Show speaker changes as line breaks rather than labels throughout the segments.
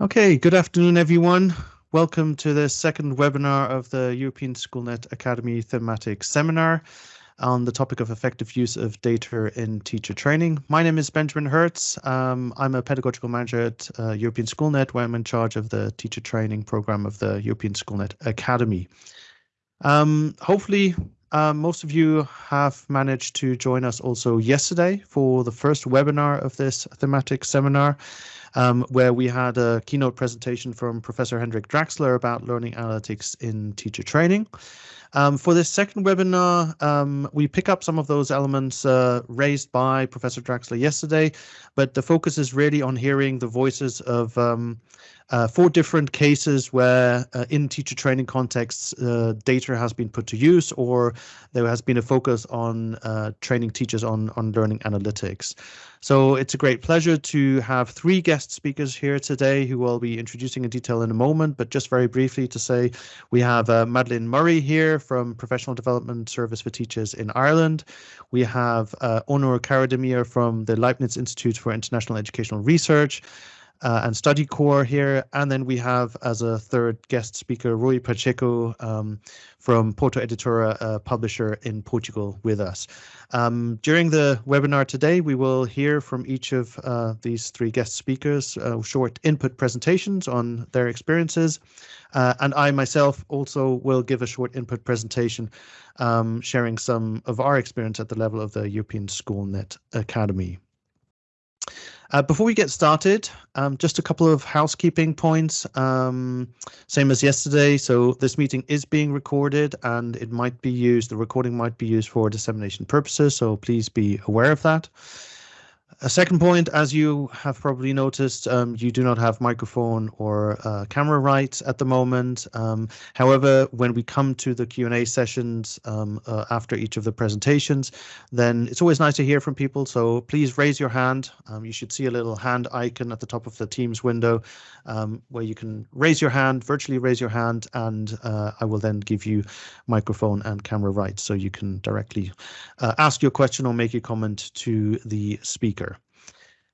Okay, good afternoon, everyone. Welcome to the second webinar of the European Schoolnet Academy thematic seminar on the topic of effective use of data in teacher training. My name is Benjamin Hertz. Um, I'm a pedagogical manager at uh, European Schoolnet, where I'm in charge of the teacher training program of the European Schoolnet Academy. Um, hopefully, uh, most of you have managed to join us also yesterday for the first webinar of this thematic seminar um, where we had a keynote presentation from Professor Hendrik Drachsler about learning analytics in teacher training. Um, for this second webinar, um, we pick up some of those elements uh, raised by Professor Drachsler yesterday, but the focus is really on hearing the voices of um, uh, four different cases where uh, in teacher training contexts uh, data has been put to use or there has been a focus on uh, training teachers on, on learning analytics. So it's a great pleasure to have three guest speakers here today who will be introducing in detail in a moment, but just very briefly to say we have uh, Madeline Murray here from Professional Development Service for Teachers in Ireland. We have uh, Onur Karademir from the Leibniz Institute for International Educational Research uh, and study core here. And then we have as a third guest speaker, Rui Pacheco um, from Porto Editora, a publisher in Portugal with us. Um, during the webinar today, we will hear from each of uh, these three guest speakers, uh, short input presentations on their experiences. Uh, and I myself also will give a short input presentation um, sharing some of our experience at the level of the European SchoolNet Academy. Uh, before we get started, um, just a couple of housekeeping points. Um, same as yesterday. So this meeting is being recorded and it might be used, the recording might be used for dissemination purposes. So please be aware of that. A second point, as you have probably noticed, um, you do not have microphone or uh, camera rights at the moment. Um, however, when we come to the Q&A sessions um, uh, after each of the presentations, then it's always nice to hear from people. So please raise your hand. Um, you should see a little hand icon at the top of the Teams window um, where you can raise your hand, virtually raise your hand, and uh, I will then give you microphone and camera rights so you can directly uh, ask your question or make a comment to the speaker.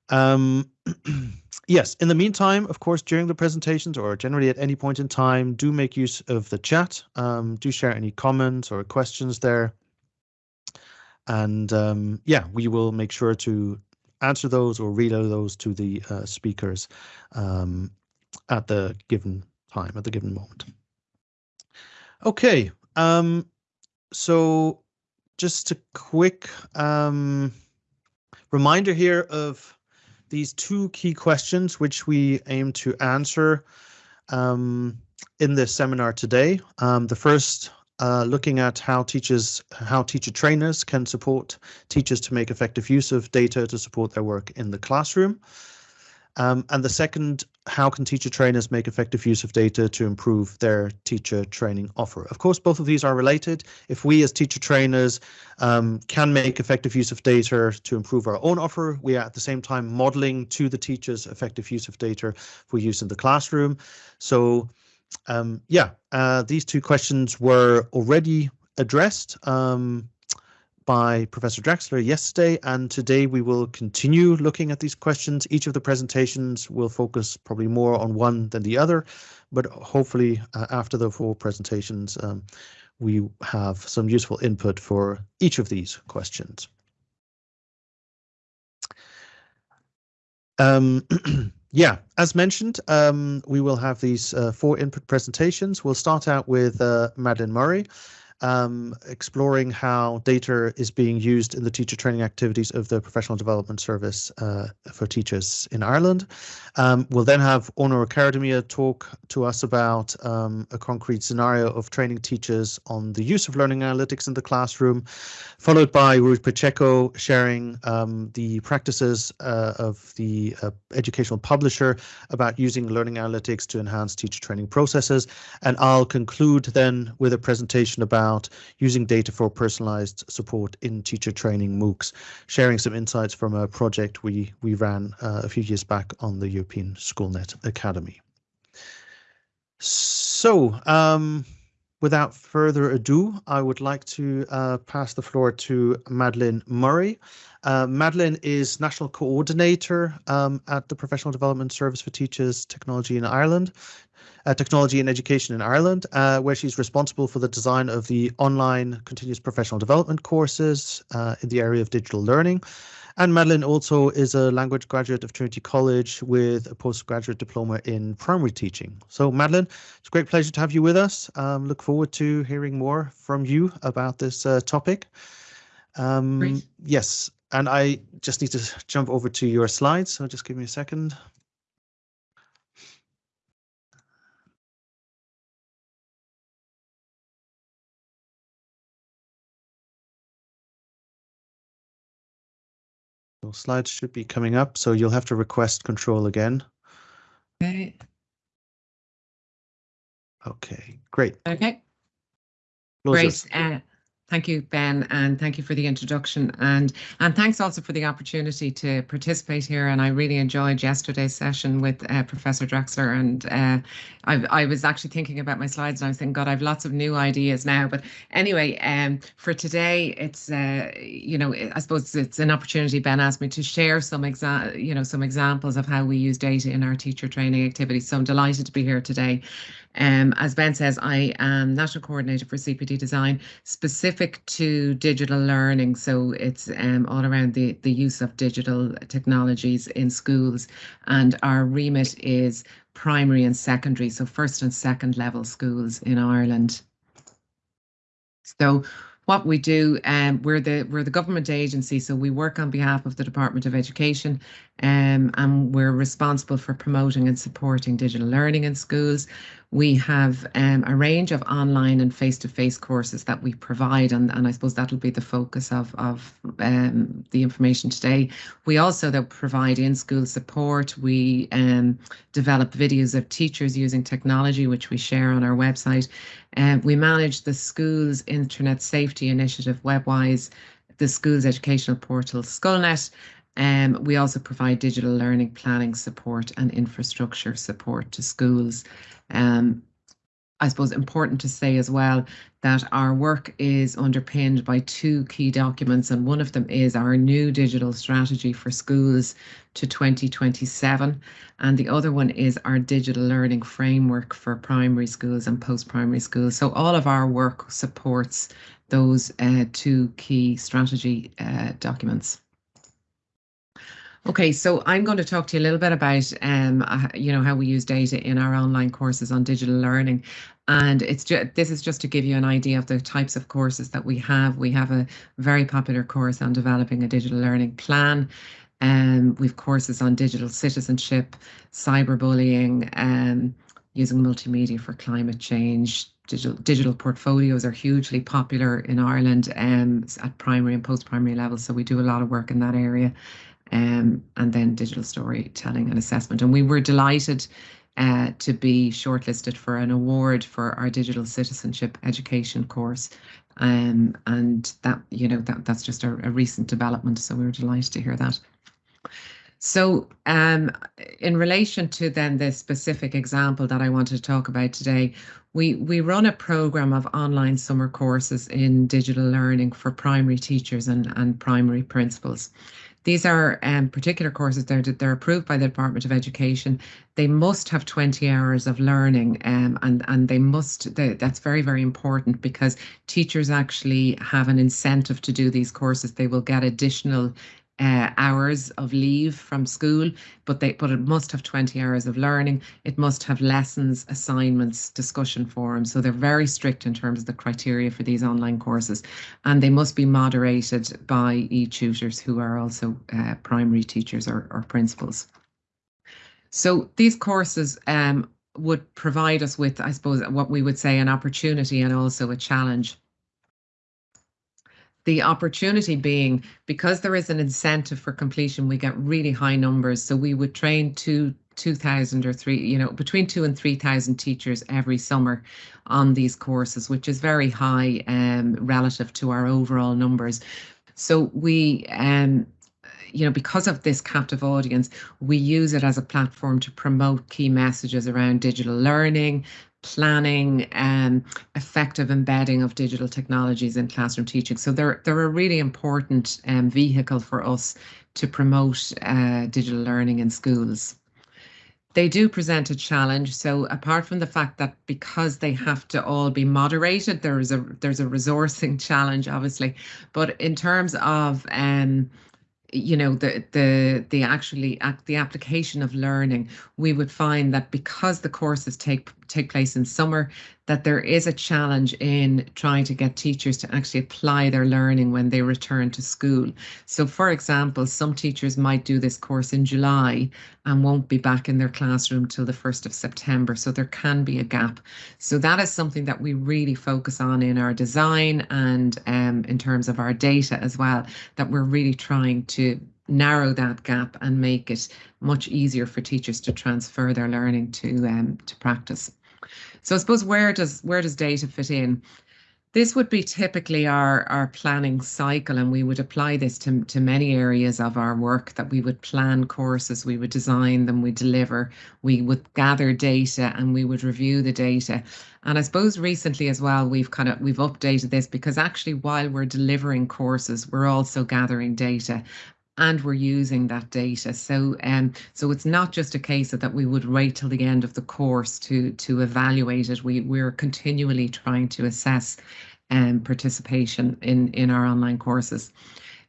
Um, yes, in the meantime, of course, during the presentations or generally at any point in time, do make use of the chat. Um, do share any comments or questions there. And um, yeah, we will make sure to answer those or relay those to the uh, speakers um, at the given time, at the given moment. Okay, um, so just a quick um, reminder here of these two key questions, which we aim to answer um, in this seminar today. Um, the first, uh, looking at how teachers, how teacher trainers can support teachers to make effective use of data to support their work in the classroom. Um, and the second, how can teacher trainers make effective use of data to improve their teacher training offer? Of course, both of these are related. If we as teacher trainers um, can make effective use of data to improve our own offer, we are at the same time modeling to the teachers effective use of data for use in the classroom. So um, yeah, uh, these two questions were already addressed um, by Professor Drachsler yesterday, and today we will continue looking at these questions. Each of the presentations will focus probably more on one than the other, but hopefully uh, after the four presentations, um, we have some useful input for each of these questions. Um, yeah, as mentioned, um, we will have these uh, four input presentations. We'll start out with uh, Madeline Murray, um, exploring how data is being used in the teacher training activities of the Professional Development Service uh, for Teachers in Ireland. Um, we'll then have Onur Karademir talk to us about um, a concrete scenario of training teachers on the use of learning analytics in the classroom, followed by Rui Pacheco sharing um, the practices uh, of the uh, educational publisher about using learning analytics to enhance teacher training processes. And I'll conclude then with a presentation about about using data for personalized support in teacher training MOOCs, sharing some insights from a project we, we ran uh, a few years back on the European SchoolNet Academy. So um, without further ado, I would like to uh, pass the floor to Madeline Murray. Uh, Madeline is National Coordinator um, at the Professional Development Service for Teachers Technology in Ireland, uh, Technology and Education in Ireland, uh, where she's responsible for the design of the online continuous professional development courses uh, in the area of digital learning. And Madeline also is a language graduate of Trinity College with a postgraduate diploma in primary teaching. So Madeline, it's a great pleasure to have you with us. Um, look forward to hearing more from you about this uh, topic. Um, yes, and I just need to jump over to your slides, so just give me a second. Slides should be coming up, so you'll have to request control again.
Okay.
Okay, great.
Okay. Great. Uh, Thank you, Ben, and thank you for the introduction. And and thanks also for the opportunity to participate here. And I really enjoyed yesterday's session with uh, Professor Drexler. And uh, I, I was actually thinking about my slides and I was thinking, God, I've lots of new ideas now. But anyway, um, for today, it's, uh, you know, I suppose it's an opportunity, Ben asked me to share some, you know, some examples of how we use data in our teacher training activities. So I'm delighted to be here today. Um, as Ben says, I am National Coordinator for CPD Design, specific to digital learning. So it's um, all around the, the use of digital technologies in schools. And our remit is primary and secondary, so first and second level schools in Ireland. So what we do, um, we're the we're the government agency, so we work on behalf of the Department of Education, um, and we're responsible for promoting and supporting digital learning in schools. We have um, a range of online and face-to-face courses that we provide, and, and I suppose that'll be the focus of, of um, the information today. We also though, provide in-school support. We um, develop videos of teachers using technology, which we share on our website. And we manage the school's internet safety initiative, WebWise, the school's educational portal, Scoilnet, um, we also provide digital learning planning support and infrastructure support to schools. Um, I suppose important to say as well that our work is underpinned by two key documents, and one of them is our new digital strategy for schools to 2027, and the other one is our digital learning framework for primary schools and post-primary schools. So all of our work supports those uh, two key strategy uh, documents. Okay, so I'm going to talk to you a little bit about, um, uh, you know, how we use data in our online courses on digital learning. And it's just, this is just to give you an idea of the types of courses that we have. We have a very popular course on developing a digital learning plan. Um, we've courses on digital citizenship, cyberbullying, um, using multimedia for climate change. Digital, digital portfolios are hugely popular in Ireland um, at primary and post-primary levels. So we do a lot of work in that area um, and then digital storytelling and assessment. And we were delighted uh, to be shortlisted for an award for our digital citizenship education course. Um, and that, you know, that that's just a, a recent development. So we were delighted to hear that. So um, in relation to then the specific example that I wanted to talk about today, we, we run a program of online summer courses in digital learning for primary teachers and, and primary principals. These are um, particular courses, they're, they're approved by the Department of Education. They must have 20 hours of learning um, and, and they must, they, that's very, very important because teachers actually have an incentive to do these courses. They will get additional uh, hours of leave from school, but they but it must have 20 hours of learning. It must have lessons, assignments, discussion forums. So they're very strict in terms of the criteria for these online courses, and they must be moderated by e-tutors who are also uh, primary teachers or, or principals. So these courses um, would provide us with, I suppose, what we would say an opportunity and also a challenge the opportunity being because there is an incentive for completion, we get really high numbers. So we would train two 2,000 or three, you know, between two and 3,000 teachers every summer on these courses, which is very high um, relative to our overall numbers. So we, um, you know, because of this captive audience, we use it as a platform to promote key messages around digital learning, planning and effective embedding of digital technologies in classroom teaching. So they're, they're a really important um, vehicle for us to promote uh, digital learning in schools. They do present a challenge. So apart from the fact that because they have to all be moderated, there is a there's a resourcing challenge, obviously. But in terms of um, you know the the the actually the application of learning we would find that because the courses take take place in summer that there is a challenge in trying to get teachers to actually apply their learning when they return to school. So for example, some teachers might do this course in July and won't be back in their classroom till the 1st of September. So there can be a gap. So that is something that we really focus on in our design and um, in terms of our data as well, that we're really trying to narrow that gap and make it much easier for teachers to transfer their learning to um, to practice. So I suppose where does where does data fit in? This would be typically our, our planning cycle, and we would apply this to, to many areas of our work that we would plan courses, we would design them, we deliver, we would gather data and we would review the data. And I suppose recently as well, we've kind of we've updated this because actually while we're delivering courses, we're also gathering data and we're using that data. So um, so it's not just a case of that we would wait till the end of the course to to evaluate it. We we're continually trying to assess um, participation in in our online courses.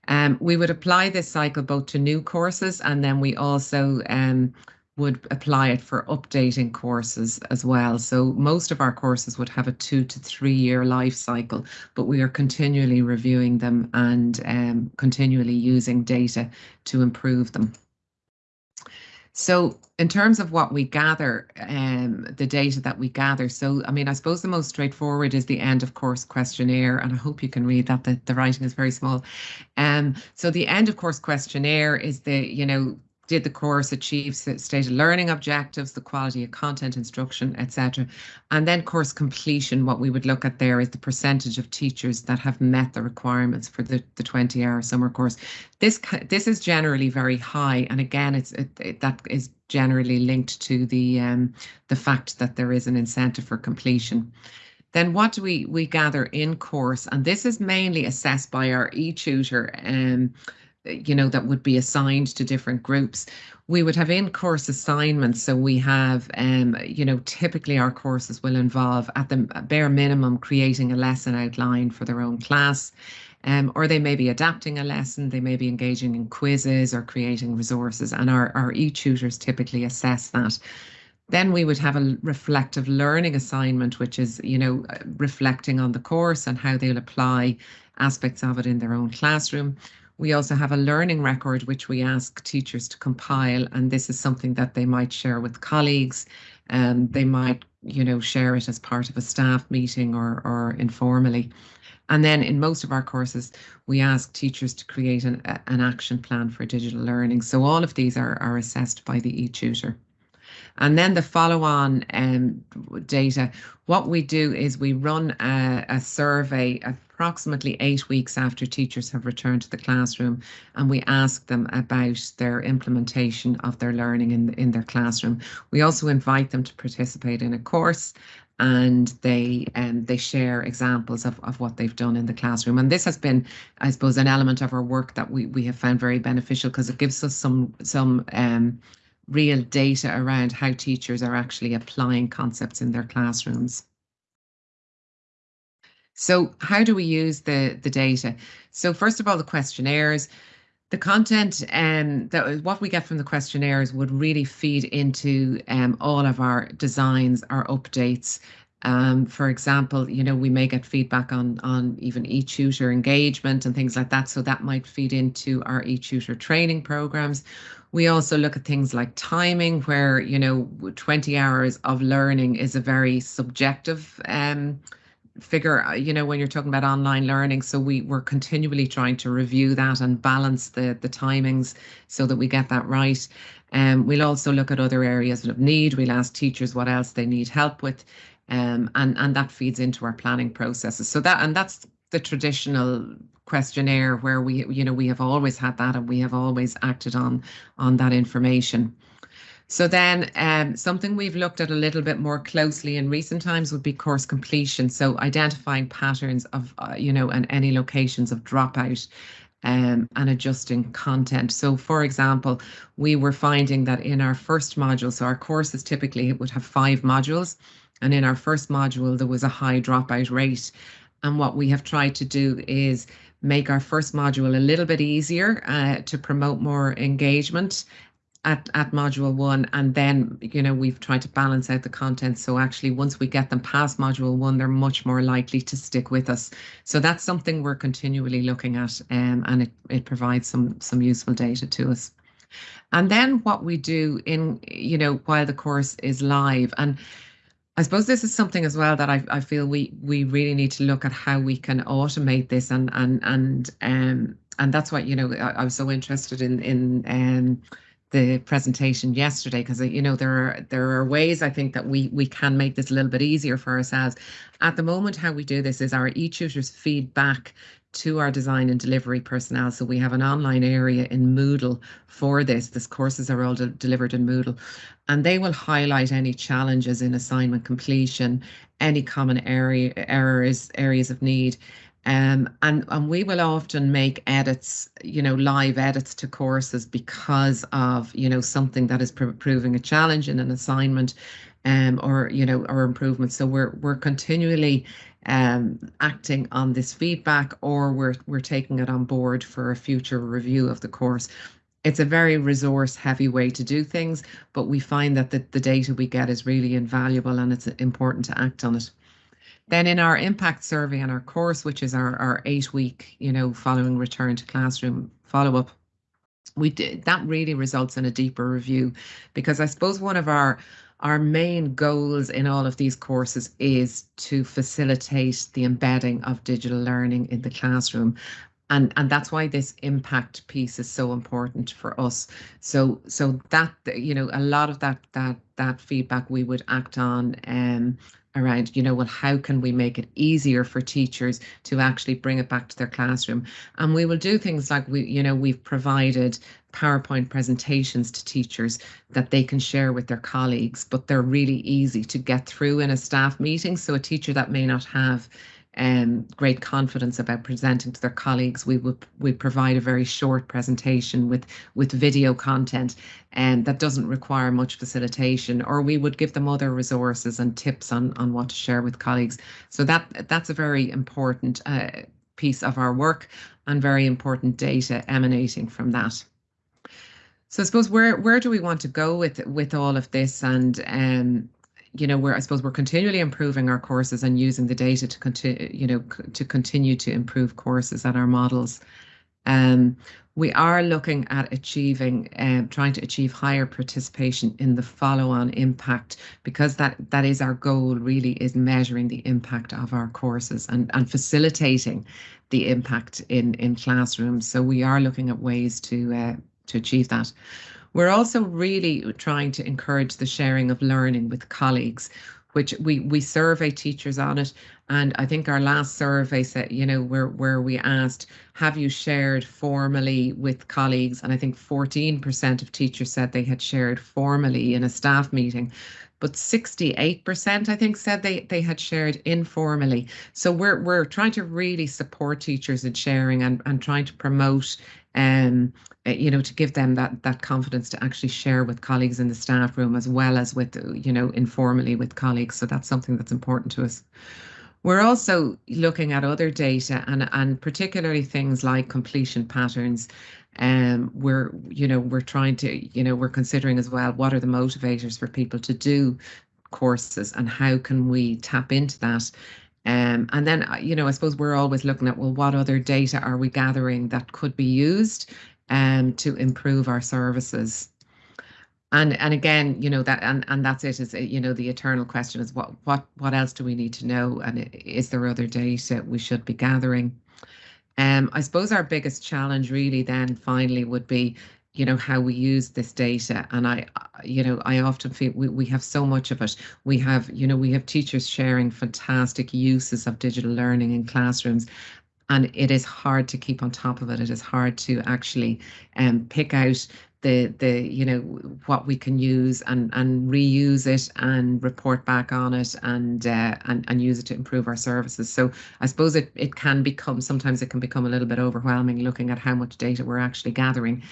Um, we would apply this cycle both to new courses and then we also um, would apply it for updating courses as well. So most of our courses would have a two to three year life cycle, but we are continually reviewing them and um, continually using data to improve them. So in terms of what we gather, um, the data that we gather, so I mean, I suppose the most straightforward is the end of course questionnaire, and I hope you can read that, the, the writing is very small. Um, so the end of course questionnaire is the, you know, did the course achieve stated learning objectives, the quality of content instruction, etc. And then course completion, what we would look at there is the percentage of teachers that have met the requirements for the, the 20 hour summer course. This this is generally very high. And again, it's it, it, that is generally linked to the um, the fact that there is an incentive for completion. Then what do we we gather in course? And this is mainly assessed by our e-tutor. Um, you know, that would be assigned to different groups. We would have in course assignments. So we have, um, you know, typically our courses will involve at the bare minimum creating a lesson outline for their own class. Um, or they may be adapting a lesson, they may be engaging in quizzes or creating resources, and our, our e-tutors typically assess that. Then we would have a reflective learning assignment, which is, you know, reflecting on the course and how they'll apply aspects of it in their own classroom. We also have a learning record, which we ask teachers to compile, and this is something that they might share with colleagues. and they might, you know, share it as part of a staff meeting or, or informally. And then in most of our courses, we ask teachers to create an, an action plan for digital learning. So all of these are, are assessed by the e-tutor. And then the follow-on um, data, what we do is we run a, a survey, a approximately eight weeks after teachers have returned to the classroom and we ask them about their implementation of their learning in, in their classroom. We also invite them to participate in a course and they um, they share examples of, of what they've done in the classroom. And this has been, I suppose, an element of our work that we, we have found very beneficial because it gives us some some um, real data around how teachers are actually applying concepts in their classrooms. So how do we use the, the data? So first of all, the questionnaires, the content um, that what we get from the questionnaires would really feed into um, all of our designs, our updates. Um, for example, you know, we may get feedback on on even e-tutor engagement and things like that. So that might feed into our e-tutor training programs. We also look at things like timing, where you know, 20 hours of learning is a very subjective um, figure, uh, you know, when you're talking about online learning. So we we're continually trying to review that and balance the the timings so that we get that right. And um, we'll also look at other areas of need. We'll ask teachers what else they need help with, um, and and that feeds into our planning processes. So that and that's the traditional questionnaire where we you know we have always had that and we have always acted on on that information. So then um, something we've looked at a little bit more closely in recent times would be course completion. So identifying patterns of, uh, you know, and any locations of dropout um, and adjusting content. So for example, we were finding that in our first module, so our courses typically it would have five modules. And in our first module, there was a high dropout rate. And what we have tried to do is make our first module a little bit easier uh, to promote more engagement at, at module one and then you know we've tried to balance out the content. So actually once we get them past module one they're much more likely to stick with us. So that's something we're continually looking at um, and it, it provides some some useful data to us. And then what we do in you know while the course is live and I suppose this is something as well that I, I feel we we really need to look at how we can automate this and and and um and that's what you know I, I was so interested in in um the presentation yesterday because you know there are there are ways I think that we we can make this a little bit easier for ourselves. At the moment, how we do this is our e-tutors feed back to our design and delivery personnel. So we have an online area in Moodle for this. This courses are all de delivered in Moodle, and they will highlight any challenges in assignment completion, any common area errors, areas of need. Um, and, and we will often make edits, you know, live edits to courses because of, you know, something that is pr proving a challenge in an assignment um, or, you know, or improvement. So we're, we're continually um, acting on this feedback or we're, we're taking it on board for a future review of the course. It's a very resource heavy way to do things, but we find that the, the data we get is really invaluable and it's important to act on it. Then in our impact survey and our course, which is our, our eight week, you know, following return to classroom follow up, we did that really results in a deeper review. Because I suppose one of our our main goals in all of these courses is to facilitate the embedding of digital learning in the classroom. And and that's why this impact piece is so important for us. So so that you know a lot of that that that feedback we would act on um around, you know, well, how can we make it easier for teachers to actually bring it back to their classroom? And we will do things like we, you know, we've provided PowerPoint presentations to teachers that they can share with their colleagues, but they're really easy to get through in a staff meeting. So a teacher that may not have um, great confidence about presenting to their colleagues. We would we provide a very short presentation with with video content and that doesn't require much facilitation or we would give them other resources and tips on on what to share with colleagues. So that that's a very important uh, piece of our work and very important data emanating from that. So I suppose where where do we want to go with with all of this and um, you know, we're I suppose we're continually improving our courses and using the data to continue, you know, to continue to improve courses and our models. Um, we are looking at achieving, um, trying to achieve higher participation in the follow-on impact because that that is our goal. Really, is measuring the impact of our courses and and facilitating the impact in in classrooms. So we are looking at ways to uh, to achieve that. We're also really trying to encourage the sharing of learning with colleagues, which we we survey teachers on it. And I think our last survey said, you know, where where we asked, have you shared formally with colleagues? And I think 14% of teachers said they had shared formally in a staff meeting but 68% I think said they they had shared informally. So we're we're trying to really support teachers in sharing and, and trying to promote um uh, you know to give them that that confidence to actually share with colleagues in the staff room as well as with you know informally with colleagues. So that's something that's important to us. We're also looking at other data and, and particularly things like completion patterns um, we're, you know, we're trying to, you know, we're considering as well what are the motivators for people to do courses and how can we tap into that. Um, and then, uh, you know, I suppose we're always looking at, well, what other data are we gathering that could be used um, to improve our services? And and again, you know that and and that's it. Is you know the eternal question is what what what else do we need to know? And is there other data we should be gathering? Um, I suppose our biggest challenge really then finally would be, you know, how we use this data. And I, you know, I often feel we, we have so much of it. We have, you know, we have teachers sharing fantastic uses of digital learning in classrooms. and it is hard to keep on top of it. It is hard to actually um, pick out the the you know what we can use and and reuse it and report back on it and uh, and and use it to improve our services. So I suppose it it can become sometimes it can become a little bit overwhelming looking at how much data we're actually gathering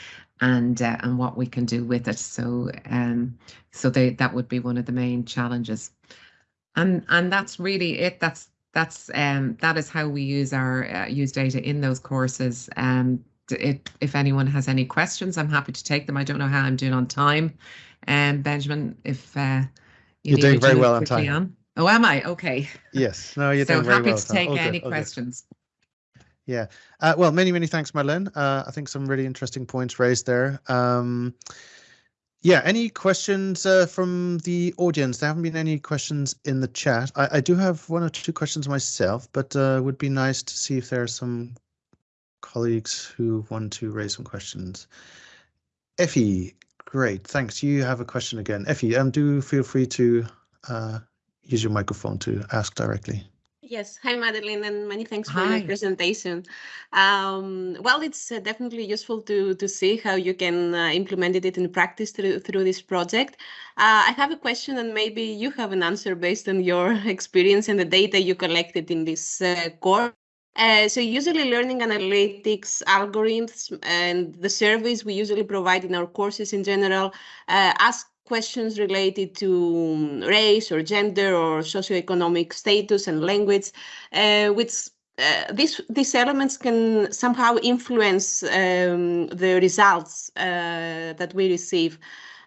and uh, and what we can do with it. So um so they that would be one of the main challenges. And and that's really it. That's that's um that is how we use our uh, use data in those courses. Um it, if anyone has any questions, I'm happy to take them. I don't know how I'm doing on time. And um, Benjamin, if uh,
you are doing very well on time. On.
Oh, am I? Okay.
Yes. No, you're
so
doing very
well.
So
happy to take any questions.
Yeah. Uh, well, many, many thanks, Madeleine. Uh, I think some really interesting points raised there. Um, yeah, any questions uh, from the audience? There haven't been any questions in the chat. I, I do have one or two questions myself, but uh, would be nice to see if there are some colleagues who want to raise some questions. Effie, great, thanks. You have a question again. Effie, um, do feel free to uh, use your microphone to ask directly.
Yes, hi Madeleine, and many thanks for hi. your presentation. Um, well, it's uh, definitely useful to to see how you can uh, implement it in practice through through this project. Uh, I have a question, and maybe you have an answer based on your experience and the data you collected in this uh, course. Uh, so usually learning analytics algorithms and the surveys we usually provide in our courses in general uh, ask questions related to race or gender or socioeconomic status and language, uh, which uh, these these elements can somehow influence um, the results uh, that we receive.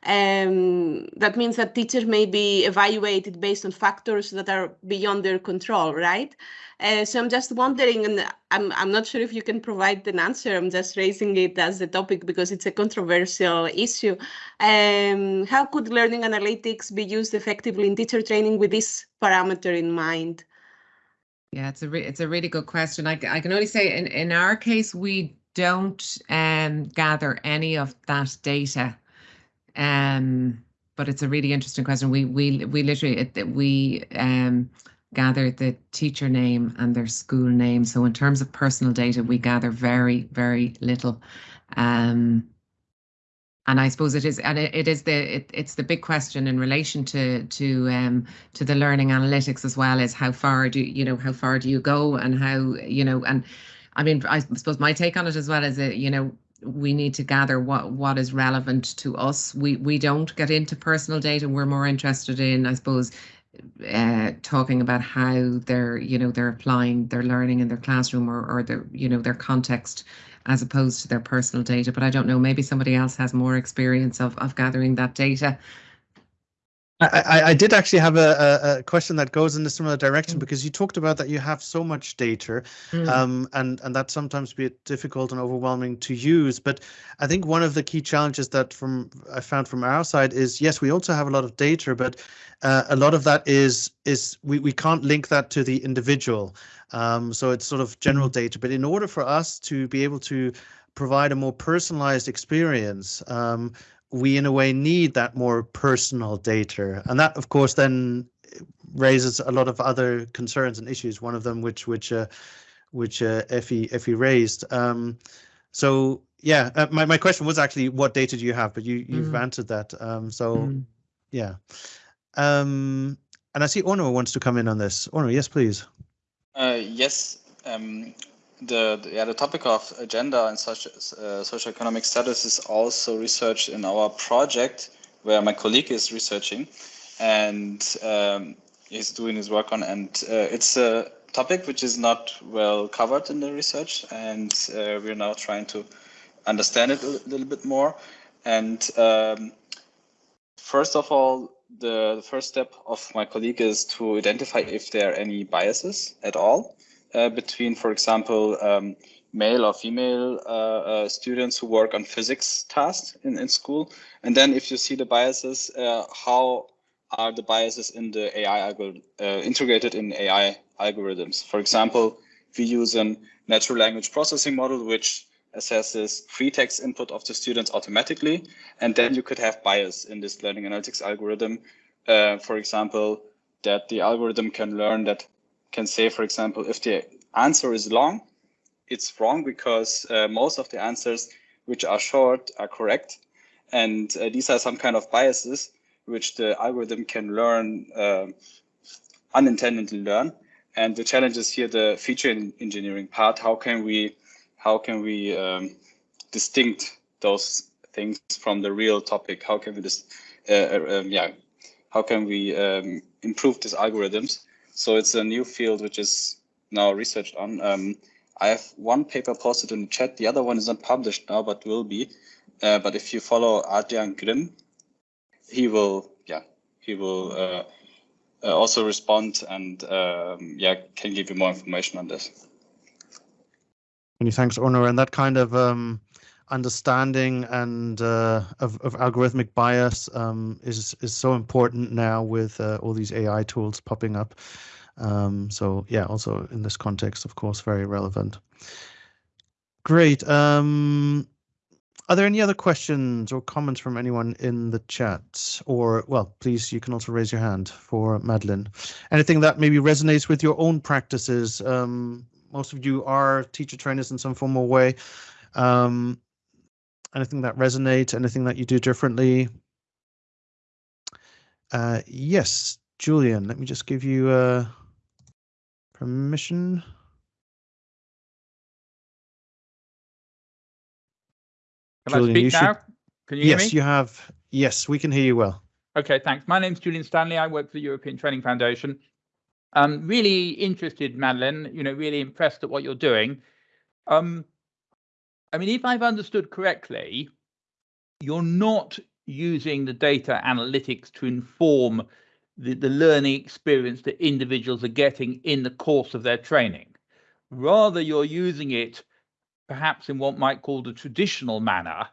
Um, that means that teachers may be evaluated based on factors that are beyond their control, right? Uh, so I'm just wondering, and I'm, I'm not sure if you can provide an answer. I'm just raising it as a topic because it's a controversial issue. Um, how could learning analytics be used effectively in teacher training with this parameter in mind?
Yeah, it's a it's a really good question. I, I can only say in, in our case, we don't um, gather any of that data. Um, but it's a really interesting question. We we we literally it, we um gather the teacher name and their school name. So in terms of personal data, we gather very, very little. Um, and I suppose it is, and it, it is the it, it's the big question in relation to to um to the learning analytics as well is how far do you know how far do you go and how you know and I mean I suppose my take on it as well is that you know we need to gather what what is relevant to us. We we don't get into personal data. We're more interested in I suppose uh, talking about how they're you know they're applying their learning in their classroom or, or their you know their context as opposed to their personal data but i don't know maybe somebody else has more experience of, of gathering that data
I, I did actually have a, a, question that goes in a similar direction mm. because you talked about that you have so much data mm. um, and, and that sometimes be difficult and overwhelming to use. But I think one of the key challenges that from I found from our side is, yes, we also have a lot of data, but uh, a lot of that is is we, we can't link that to the individual. Um, so it's sort of general data. But in order for us to be able to provide a more personalized experience, um, we in a way need that more personal data. And that of course then raises a lot of other concerns and issues one of them which which uh, which uh, Effie Effie raised. Um, so yeah uh, my, my question was actually what data do you have? But you you've mm. answered that um, so mm. yeah. Um, and I see Onur wants to come in on this. Onur yes please.
Uh, yes um, the, the, yeah the topic of gender and such uh, socioeconomic status is also researched in our project where my colleague is researching and um, he's doing his work on and uh, it's a topic which is not well covered in the research and uh, we're now trying to understand it a little bit more. And um, first of all the, the first step of my colleague is to identify if there are any biases at all uh, between, for example, um, male or female uh, uh, students who work on physics tasks in, in school. And then if you see the biases, uh, how are the biases in the AI uh, integrated in AI algorithms? For example, we use a natural language processing model, which assesses free text input of the students automatically. And then you could have bias in this learning analytics algorithm. For example, that the algorithm can learn that can say, for example, if the answer is long, it's wrong because uh, most of the answers which are short are correct. And uh, these are some kind of biases which the algorithm can learn, uh, unintendedly learn. And the challenge is here the feature engineering part. How can we, how can we um, distinct those things from the real topic? How can we just, uh, uh, um, yeah, how can we um, improve these algorithms? So it's a new field which is now researched on. Um, I have one paper posted in the chat. The other one is not published now, but will be. Uh, but if you follow Adrian Grimm, he will, yeah, he will uh, uh, also respond and um, yeah, can give you more information on this.
Many thanks, Onur. And that kind of um, understanding and uh, of, of algorithmic bias um, is is so important now with uh, all these AI tools popping up. Um, so yeah, also in this context, of course, very relevant. Great. Um, are there any other questions or comments from anyone in the chat? Or, well, please, you can also raise your hand for Madeline. Anything that maybe resonates with your own practices? Um, most of you are teacher trainers in some formal way. Um, anything that resonates, anything that you do differently? Uh, yes, Julian, let me just give you uh, permission.
Can Julian, I speak now? Should... Can you yes,
hear me? you have. Yes, we can hear you well.
Okay, thanks. My name's Julian Stanley. I work for the European Training Foundation. I'm really interested, Madeline, you know, really impressed at what you're doing. Um, I mean, if I've understood correctly, you're not using the data analytics to inform the, the learning experience that individuals are getting in the course of their training. Rather, you're using it perhaps in what might call the traditional manner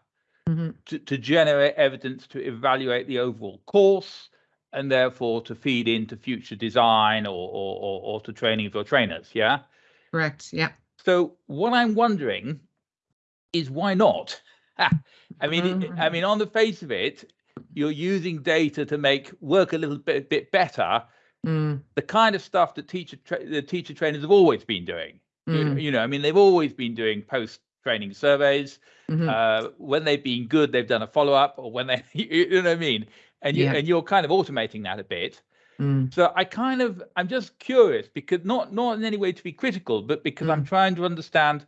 mm-hmm. to, to generate evidence to evaluate the overall course and therefore to feed into future design or, or, or, or to training of your trainers. Yeah.
Correct. Yeah.
So what I'm wondering is why not? I mean, mm-hmm. I mean, on the face of it, you're using data to make work a little bit, bit better. Mm. The kind of stuff that teacher tra- the teacher trainers have always been doing. Mm. You, know, I mean, they've always been doing post training surveys. Mm-hmm. Uh, when they've been good, they've done a follow up, or when they, you know what I mean. And you yeah. and you're kind of automating that a bit. Mm. So I kind of I'm just curious because not not in any way to be critical, but because mm. I'm trying to understand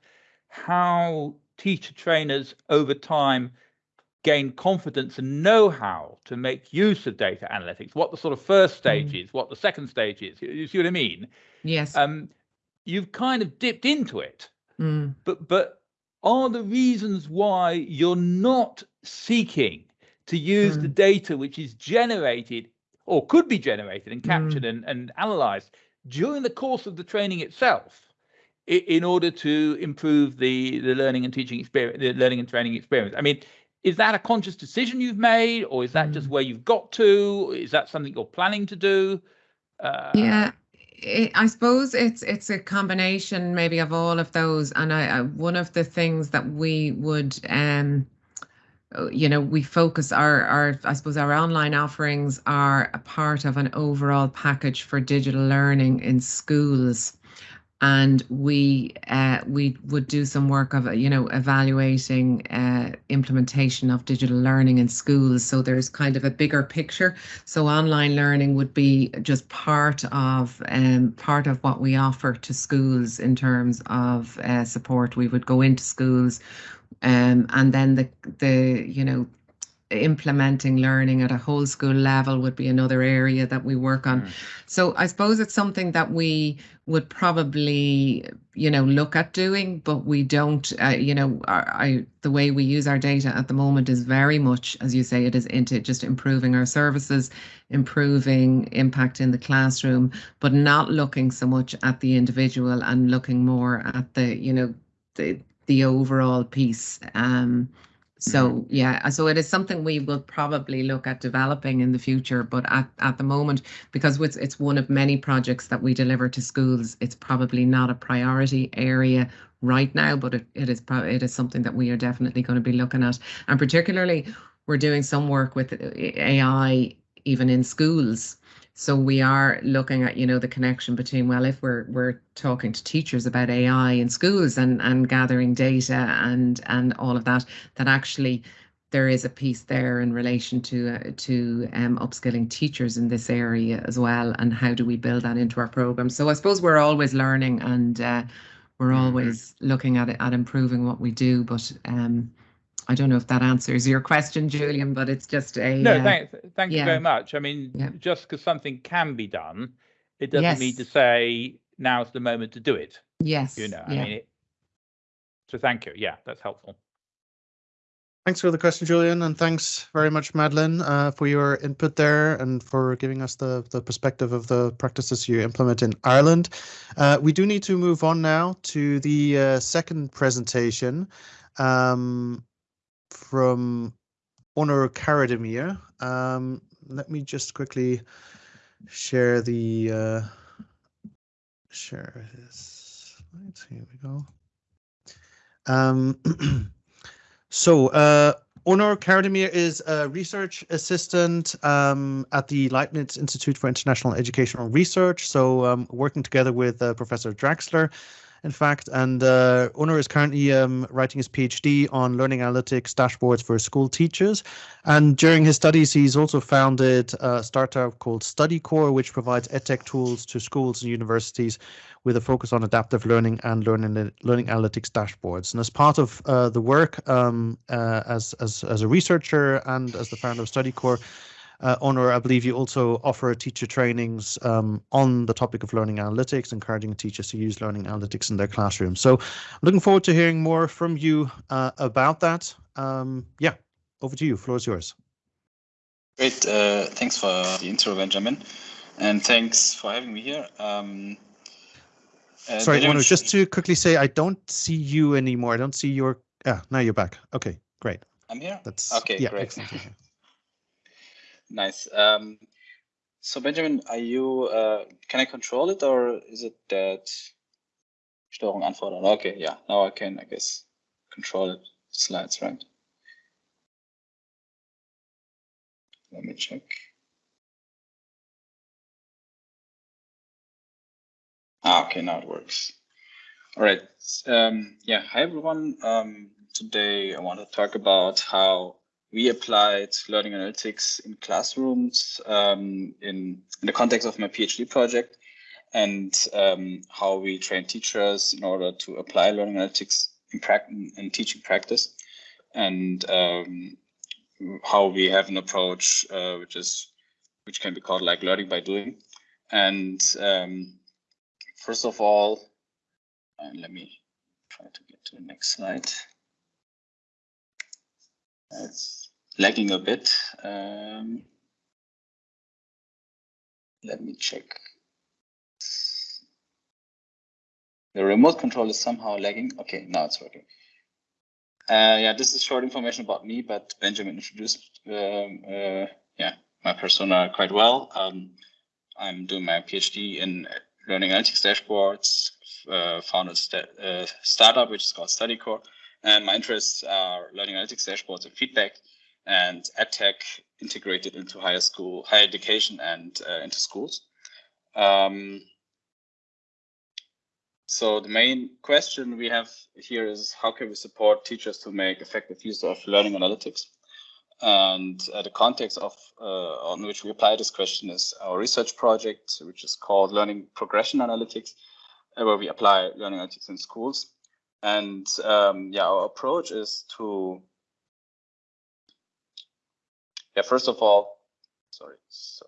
how teacher trainers over time gain confidence and know-how to make use of data analytics what the sort of first stage mm. is what the second stage is you see what i mean
yes
um you've kind of dipped into it mm. but but are the reasons why you're not seeking to use mm. the data which is generated or could be generated and captured mm. and, and analyzed during the course of the training itself in order to improve the the learning and teaching experience the learning and training experience. I mean is that a conscious decision you've made or is that mm. just where you've got to? Is that something you're planning to do?
Uh, yeah it, I suppose it's it's a combination maybe of all of those and I, I one of the things that we would um you know we focus our our i suppose our online offerings are a part of an overall package for digital learning in schools and we uh, we would do some work of you know evaluating uh, implementation of digital learning in schools. So there's kind of a bigger picture. So online learning would be just part of um, part of what we offer to schools in terms of uh, support. We would go into schools, um, and then the the you know implementing learning at a whole school level would be another area that we work on. Mm. So I suppose it's something that we would probably, you know, look at doing, but we don't, uh, you know, our, I, the way we use our data at the moment is very much, as you say, it is into just improving our services, improving impact in the classroom, but not looking so much at the individual and looking more at the, you know, the the overall piece. Um, so mm-hmm. yeah, so it is something we will probably look at developing in the future, but at, at the moment, because it's, it's one of many projects that we deliver to schools, it's probably not a priority area right now, but it, it is probably it is something that we are definitely going to be looking at. And particularly we're doing some work with AI even in schools so we are looking at, you know, the connection between, well, if we're we're talking to teachers about AI in schools and and gathering data and and all of that, that actually there is a piece there in relation to uh, to um, upskilling teachers in this area as well, and how do we build that into our program? So I suppose we're always learning and uh, we're mm-hmm. always looking at it, at improving what we do, but um, I don't know if that answers your question, Julian, but it's just a
no. Uh, thank, thank yeah. you very much. I mean, yeah. just because something can be done, it doesn't yes. mean to say now's the moment to do it.
Yes,
you know. Yeah. I mean, it, so thank you. Yeah, that's helpful.
Thanks for the question, Julian, and thanks very much, Madeline, uh, for your input there and for giving us the, the perspective of the practices you implement in Ireland. Uh, we do need to move on now to the uh, second presentation. Um, from Onur Karademir. Um, let me just quickly share the uh, share this. Here we go. Um, so uh, Onur Karademir is a research assistant um, at the Leibniz Institute for International Educational Research. So um, working together with uh, Professor Drachsler in fact. And uh, is currently um, writing his PhD on learning analytics dashboards for school teachers. And during his studies, he's also founded a startup called StudyCore, which provides edtech tools to schools and universities with a focus on adaptive learning and learning learning analytics dashboards. And as part of uh, the work um, uh, as, as, as a researcher and as the founder of StudyCore, uh, Onur, I believe you also offer teacher trainings um, on the topic of learning analytics, encouraging teachers to use learning analytics in their classroom. So I'm looking forward to hearing more from you uh, about that. Um, yeah, over to you. Floor is yours.
Great. Uh, thanks for the intro, Benjamin. And thanks for having me here. Um,
uh, Sorry, Onur, just to quickly say, I don't see you anymore. I don't see your. Yeah, now you're back. Okay, great.
I'm here.
That's
okay. Yeah, great. Nice. Um, so Benjamin, are you, uh, can I control it or is it that Steuerung anfordern? Okay, yeah, now I can, I guess, control it, slides, right? Let me check. Ah, okay, now it works. All right. Um, yeah, hi everyone. Um, today I want to talk about how we applied learning analytics in classrooms um, in, in the context of my PhD project and um, how we train teachers in order to apply learning analytics in, in teaching practice and um, how we have an approach uh, which is which can be called like learning by doing. And um, first of all and let me try to get to the next slide. It's lagging a bit. Um, let me check. The remote control is somehow lagging. Okay, now it's working. Uh, yeah, this is short information about me, but Benjamin introduced um, uh, yeah my persona quite well. Um, I'm doing my PhD in learning analytics dashboards, uh, founded st uh, startup which is called StudyCore, and my interests are learning analytics dashboards and feedback and edtech integrated into higher school, higher education, and uh, into schools. Um, so the main question we have here is how can we support teachers to make effective use of learning analytics? And uh, the context of uh, on which we apply this question is our research project, which is called Learning Progression Analytics, uh, where we apply learning analytics in schools. And um, yeah, our approach is to yeah, first of all, sorry. So,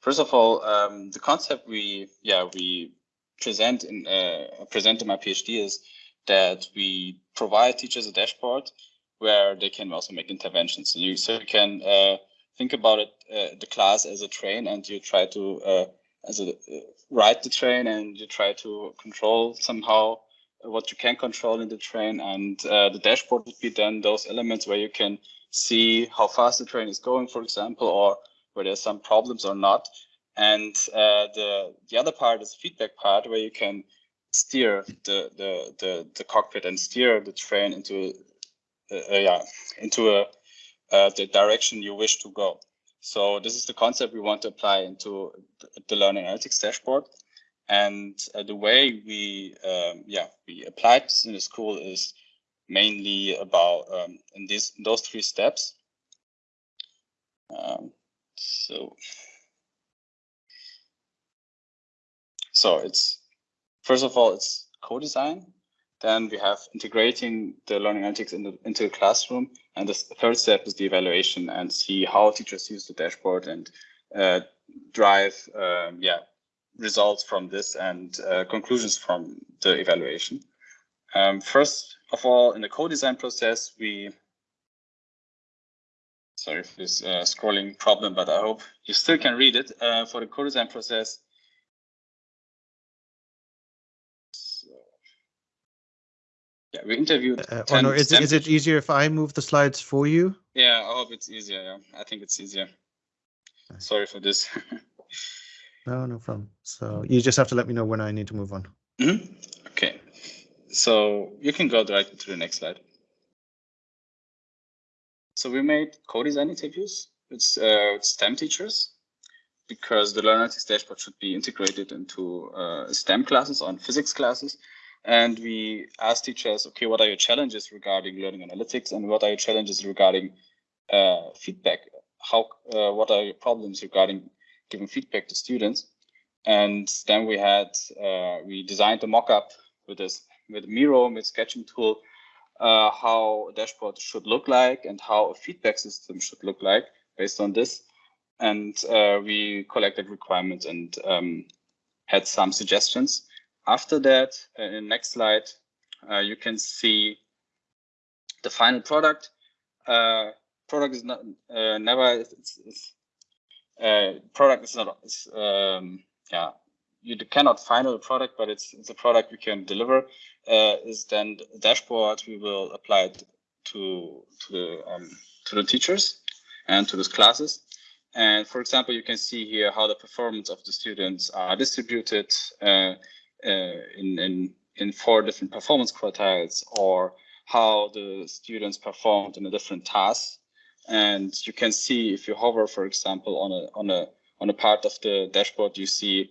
first of all, um, the concept we yeah we present in uh, present in my PhD is that we provide teachers a dashboard where they can also make interventions. So you so you can uh, think about it uh, the class as a train, and you try to uh, as a uh, ride the train, and you try to control somehow what you can control in the train, and uh, the dashboard would be then those elements where you can see how fast the train is going, for example, or where there's some problems or not. And uh, the the other part is the feedback part, where you can steer the the the, the cockpit and steer the train into uh, uh, yeah into a uh, the direction you wish to go. So this is the concept we want to apply into the learning analytics dashboard. And uh, the way we, um, yeah, we applied this in the school is mainly about um, in these those three steps. Um, so, so it's first of all it's co-design. Then we have integrating the learning analytics in the, into the classroom, and the third step is the evaluation and see how teachers use the dashboard and uh, drive, um, yeah, results from this and uh, conclusions from the evaluation. Um, first of all, in the co-design process, we sorry for this uh, scrolling problem, but I hope you still can read it. Uh, for the co-design process, so, yeah, we interviewed.
Uh, Onur, is it, is it easier if I move the slides for you?
Yeah, I hope it's easier. Yeah, I think it's easier. Sorry for this.
no, no problem. So you just have to let me know when I need to move on.
Mm -hmm. Okay. So you can go directly to the next slide. So we made co-design interviews with, uh, with STEM teachers because the Learn Analytics dashboard should be integrated into uh, STEM classes on physics classes. And we asked teachers, okay, what are your challenges regarding learning analytics and what are your challenges regarding uh, feedback? How, uh, what are your problems regarding giving feedback to students? And then we had, uh, we designed a mock-up with this with Miro, with sketching tool, uh, how a dashboard should look like and how a feedback system should look like based on this. And uh, we collected requirements and um, had some suggestions. After that, uh, in the next slide, uh, you can see the final product. Uh, product is not never it's, it's, product is not it's, um, yeah you cannot final product, but it's it's a product we can deliver. Uh, is then the dashboard we will apply it to to the um, to the teachers and to those classes. And for example, you can see here how the performance of the students are distributed uh, uh, in in in four different performance quartiles, or how the students performed in a different task. And you can see if you hover, for example, on a on a on a part of the dashboard, you see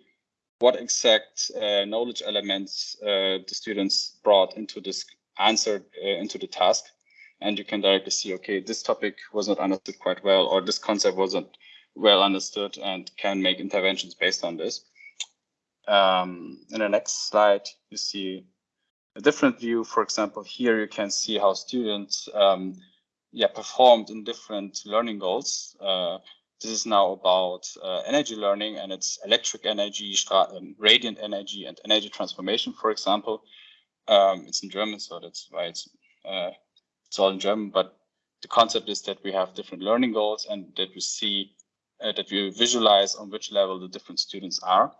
what exact uh, knowledge elements uh, the students brought into this answer uh, into the task. And you can directly see, okay, this topic was not understood quite well, or this concept wasn't well understood and can make interventions based on this. Um, in the next slide, you see a different view. For example, here you can see how students um, yeah, performed in different learning goals. This is now about uh, energy learning and it's electric energy, um, radiant energy, and energy transformation, for example. Um, it's in German, so that's why it's uh, it's all in German. But the concept is that we have different learning goals and that we see uh, that we visualize on which level the different students are.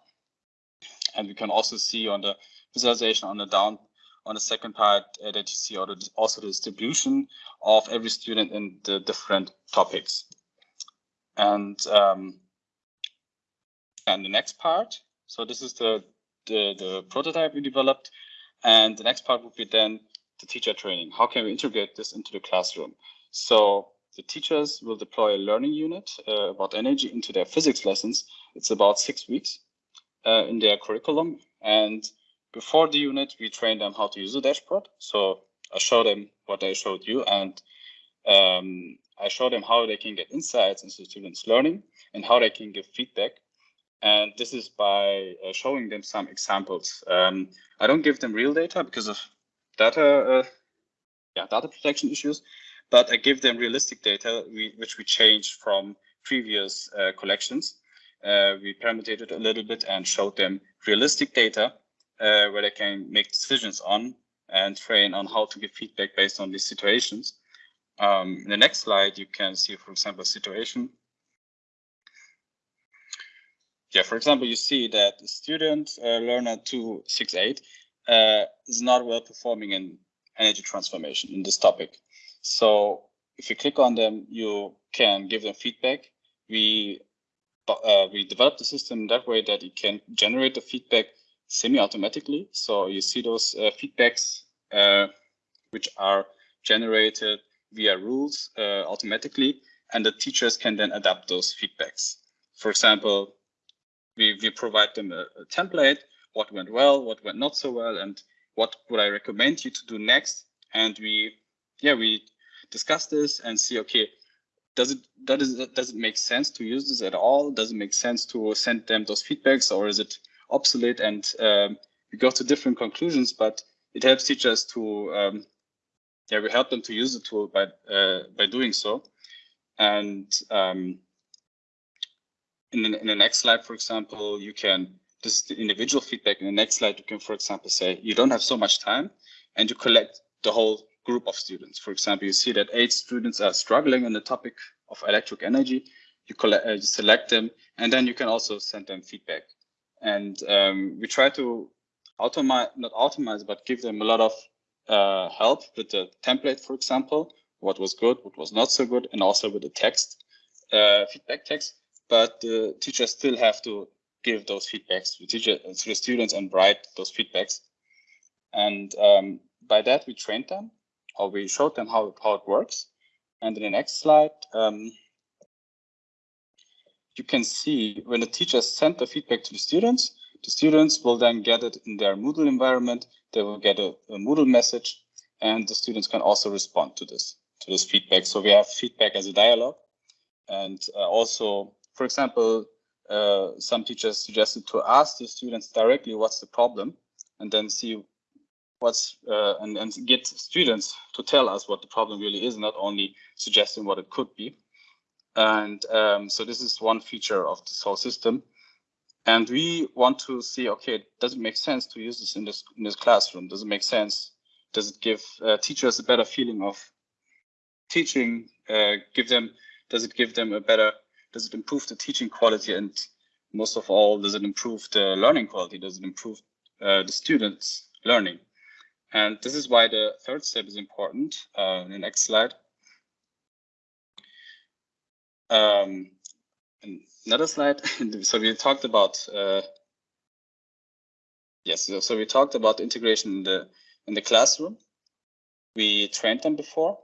And we can also see on the visualization on the down on the second part uh, that you see also the distribution of every student in the different topics. And um, and the next part, so this is the, the, the prototype we developed. And the next part would be then the teacher training. How can we integrate this into the classroom? So the teachers will deploy a learning unit uh, about energy into their physics lessons. It's about six weeks uh, in their curriculum. And before the unit, we train them how to use the dashboard. So I show them what I showed you and um, I show them how they can get insights into students' learning and how they can give feedback. And this is by uh, showing them some examples. Um, I don't give them real data because of data, uh, yeah, data protection issues, but I give them realistic data, we, which we changed from previous uh, collections. Uh, we parametered a little bit and showed them realistic data uh, where they can make decisions on and train on how to give feedback based on these situations. Um, in the next slide, you can see, for example, situation. Yeah, for example, you see that the student uh, learner 268 uh, is not well performing in energy transformation in this topic. So if you click on them, you can give them feedback. We uh, we developed the system that way that it can generate the feedback semi-automatically. So you see those uh, feedbacks uh, which are generated via rules uh, automatically. and the teachers can then adapt those feedbacks. For example, we, we provide them a, a template, what went well, what went not so well, and what would I recommend you to do next. And we, yeah, we discuss this and see, okay, does it does it does it make sense to use this at all? Does it make sense to send them those feedbacks, or is it obsolete? And um, we go to different conclusions, but it helps teachers to um, yeah, we help them to use the tool by uh, by doing so. And um, in the, in the next slide, for example, you can this is the individual feedback. In the next slide, you can, for example, say you don't have so much time, and you collect the whole group of students. For example, you see that eight students are struggling on the topic of electric energy. You, collect, uh, you select them, and then you can also send them feedback. And um, we try to automate, not automate, but give them a lot of uh, help with the template, for example, what was good, what was not so good, and also with the text, uh, feedback text. But the teachers still have to give those feedbacks to, teacher, to the students and write those feedbacks. And um, by that, we trained them, or we showed them how, how it works. And in the next slide, um, you can see when the teachers send the feedback to the students, the students will then get it in their Moodle environment. They will get a, a Moodle message, and the students can also respond to this to this feedback. So we have feedback as a dialogue, and uh, also, for example, uh, some teachers suggested to ask the students directly what's the problem, and then see what's uh, and, and get students to tell us what the problem really is, not only suggesting what it could be. And um, so this is one feature of this whole system. And we want to see, okay, does it make sense to use this in this in this classroom? Does it make sense? Does it give uh, teachers a better feeling of teaching? Uh, give them, does it give them a better, does it improve the teaching quality? And most of all, does it improve the learning quality? Does it improve uh, the students' learning? And this is why the third step is important. Uh, in the next slide. Um, another slide. so we talked about uh, yes. So, so we talked about integration in the in the classroom. We trained them before,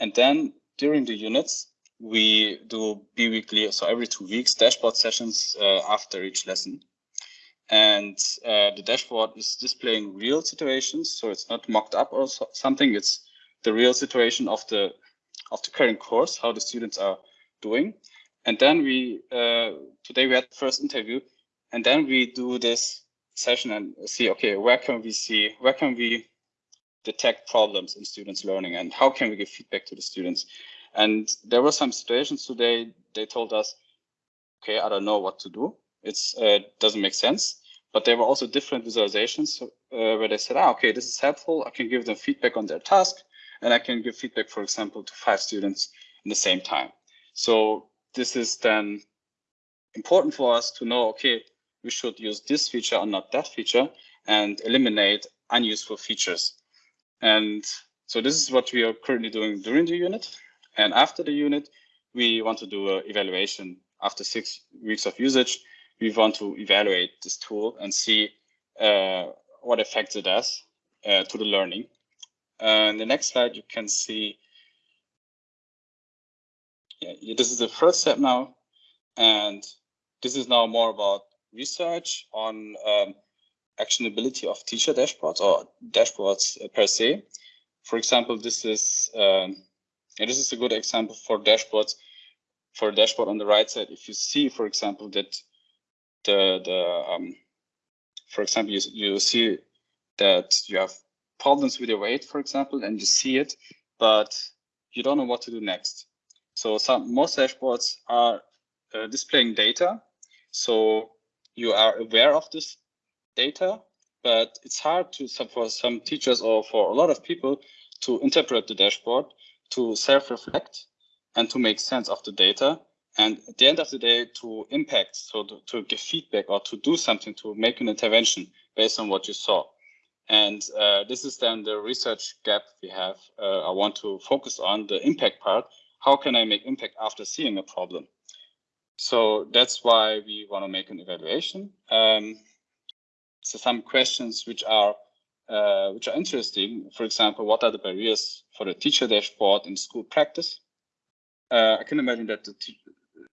and then during the units we do bi-weekly, so every two weeks, dashboard sessions uh, after each lesson. And uh, the dashboard is displaying real situations, so it's not mocked up or so, something. It's the real situation of the of the current course, how the students are doing. And then we, uh, today we had the first interview, and then we do this session and see, okay, where can we see, where can we detect problems in students learning and how can we give feedback to the students? And there were some situations today, they told us, okay, I don't know what to do. it uh, doesn't make sense. But there were also different visualizations uh, where they said, ah, okay, this is helpful. I can give them feedback on their task and I can give feedback, for example, to five students in the same time. So this is then important for us to know, okay, we should use this feature or not that feature and eliminate unuseful features. And so this is what we are currently doing during the unit. And after the unit, we want to do an evaluation after six weeks of usage. We want to evaluate this tool and see uh, what effects it has uh, to the learning. And the next slide, you can see yeah, this is the first step now. And this is now more about research on um, actionability of teacher dashboards or dashboards uh, per se. For example, this is um, this is a good example for dashboards. For a dashboard on the right side, if you see, for example, that the the um, for example, you, you see that you have problems with your weight, for example, and you see it, but you don't know what to do next. So some most dashboards are uh, displaying data. So you are aware of this data, but it's hard to for some teachers or for a lot of people to interpret the dashboard, to self-reflect, and to make sense of the data. And at the end of the day, to impact, so to, to give feedback or to do something to make an intervention based on what you saw. And uh, this is then the research gap we have. Uh, I want to focus on the impact part how can I make impact after seeing a problem? So that's why we want to make an evaluation. Um, so some questions which are uh, which are interesting. For example, what are the barriers for the teacher dashboard in school practice? uh, I can imagine that the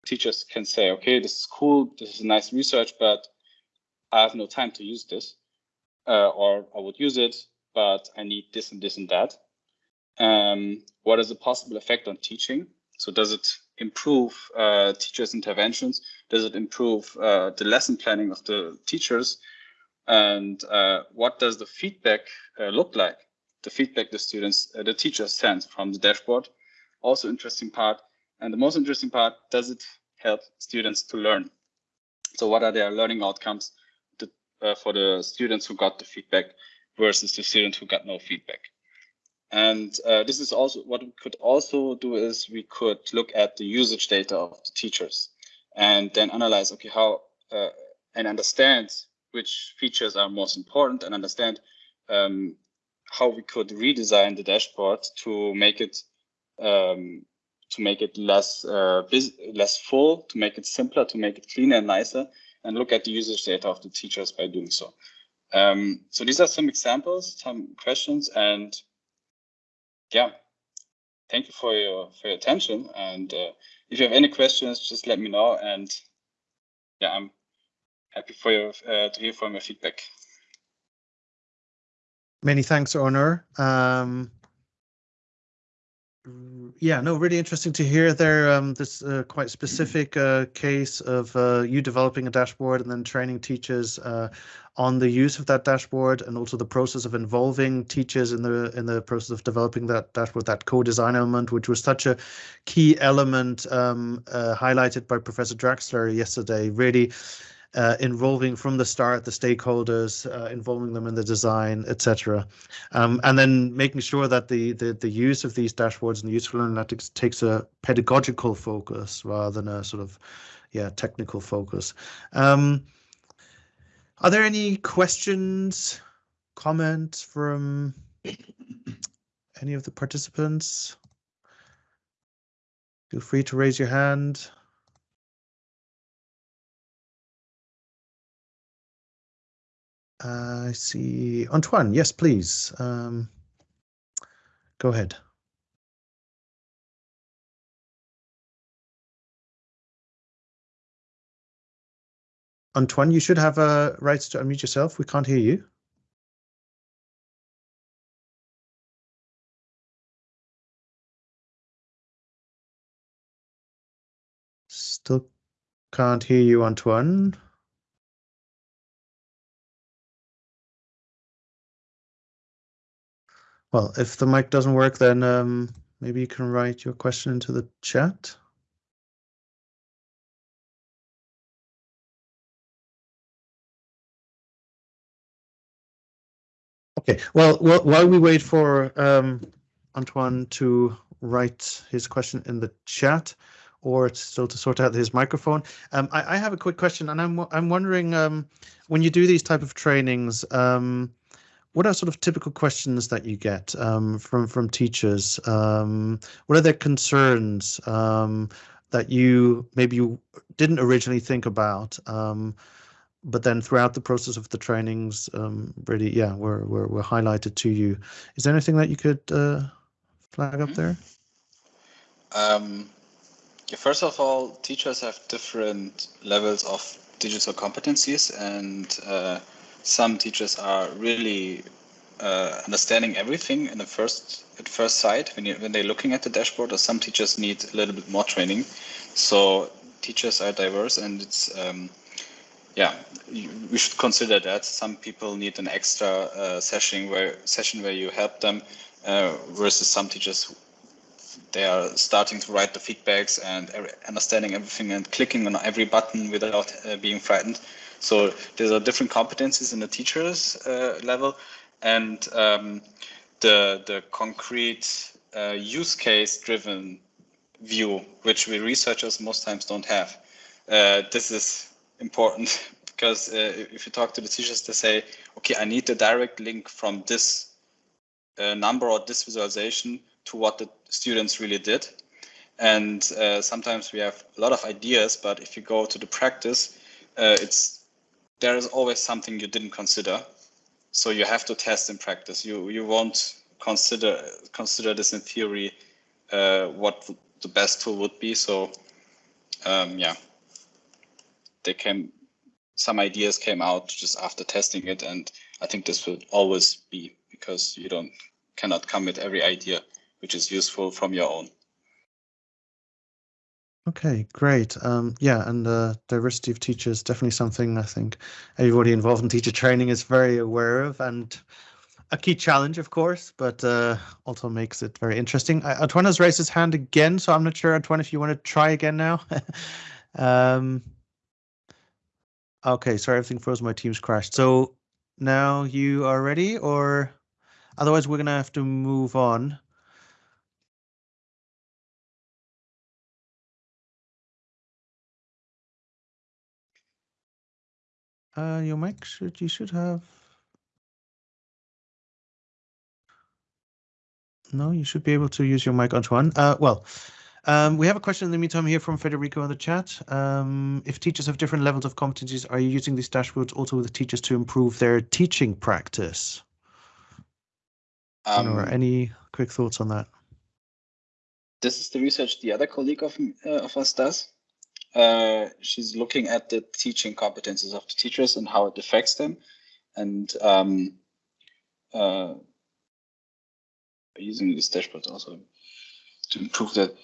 teachers can say, okay, this is cool, this is a nice research, but I have no time to use this, uh, or I would use it, but I need this and this and that. Um, what is the possible effect on teaching? So does it improve uh, teachers' interventions? Does it improve uh, the lesson planning of the teachers? And uh, what does the feedback uh, look like? The feedback the students, uh, the teachers send from the dashboard. Also interesting part. And the most interesting part, does it help students to learn? So what are their learning outcomes to, uh, for the students who got the feedback versus the students who got no feedback? And uh, this is also what we could also do is we could look at the usage data of the teachers and then analyze, okay, how uh, and understand which features are most important and understand um, how we could redesign the dashboard to make it um, to make it less uh, less full, to make it simpler, to make it cleaner and nicer, and look at the usage data of the teachers by doing so. Um, so these are some examples, some questions, and yeah, thank you for your for your attention. And uh, if you have any questions, just let me know. And yeah, I'm happy for your uh, to hear from your feedback.
Many thanks, Onur. Um, yeah, no, really interesting to hear there. Um, this uh, quite specific uh, case of uh, you developing a dashboard and then training teachers uh, on the use of that dashboard, and also the process of involving teachers in the in the process of developing that dashboard, that co-design element, which was such a key element um, uh, highlighted by Professor Drachsler yesterday. Really uh, involving from the start the stakeholders, uh, involving them in the design, etc. Um, and then making sure that the, the the use of these dashboards and the useful analytics takes a pedagogical focus rather than a sort of yeah technical focus. Um, are there any questions, comments from any of the participants? Feel free to raise your hand. I see Antoine. Yes, please. Um, go ahead. Antoine, you should have a right to unmute yourself. We can't hear you. Still can't hear you, Antoine. Well, if the mic doesn't work, then um, maybe you can write your question into the chat. Okay, well, while we wait for um, Antoine to write his question in the chat, or still to sort out his microphone. Um, I, I, have a quick question, and I'm I'm wondering um, when you do these type of trainings, um, what are sort of typical questions that you get um, from from teachers? Um, what are their concerns um, that you maybe you didn't originally think about, um, but then throughout the process of the trainings, um, really, yeah, were, were were highlighted to you? Is there anything that you could uh, flag up mm-hmm. there?
Um, first of all, teachers have different levels of digital competencies and uh, some teachers are really uh, understanding everything in the first at first sight when you when they're looking at the dashboard. Or some teachers need a little bit more training. So teachers are diverse, and it's um, yeah, we should consider that. Some people need an extra uh, session where session where you help them, uh, versus some teachers they are starting to write the feedbacks and understanding everything and clicking on every button without uh, being frightened. So there are different competencies in the teachers uh, level, and um, the the concrete uh, use case driven view, which we researchers most times don't have. Uh, this is important because uh, if you talk to the teachers, they say, okay, I need a direct link from this uh, number or this visualization to what the students really did. And uh, sometimes we have a lot of ideas, but if you go to the practice, it's there is always something you didn't consider. So you have to test in practice. You you won't consider consider this in theory uh, what the best tool would be. So um, yeah, they came, some ideas came out just after testing it. And I think this will always be because you don't cannot come with every idea which is useful from your own.
Okay, great. Um, yeah, and the diversity of teachers definitely something I think everybody involved in teacher training is very aware of and a key challenge, of course, but uh, also makes it very interesting. Uh, Antoine has raised his hand again, so I'm not sure, Antoine, if you want to try again now. um, okay, sorry, everything froze. My team's crashed. So now you are ready, or otherwise we're going to have to move on. Uh, your mic should you should have. No, you should be able to use your mic, Antoine. Uh, well, um, we have a question in the meantime here from Federico in the chat. Um, if teachers have different levels of competencies, are you using these dashboards also with the teachers to improve their teaching practice? Um, any quick thoughts on that?
This is the research the other colleague of, uh, of us does. Uh, she's looking at the teaching competences of the teachers and how it affects them. And um, uh, using this dashboard also to improve that.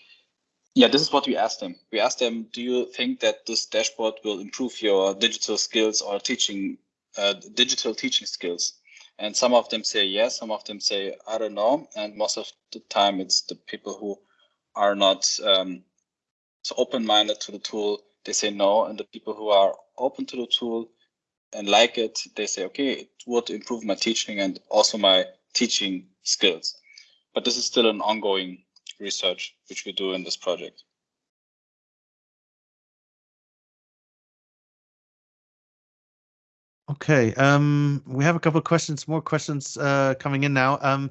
Yeah, this is what we asked them. We asked them, do you think that this dashboard will improve your digital skills or teaching, uh, digital teaching skills? And some of them say yes, some of them say, I don't know. And most of the time it's the people who are not um, so open-minded to the tool, they say no. And the people who are open to the tool and like it, they say, okay, it would improve my teaching and also my teaching skills but this is still an ongoing research which we do in this project.
Okay, um, we have a couple of questions, more questions uh, coming in now. Um,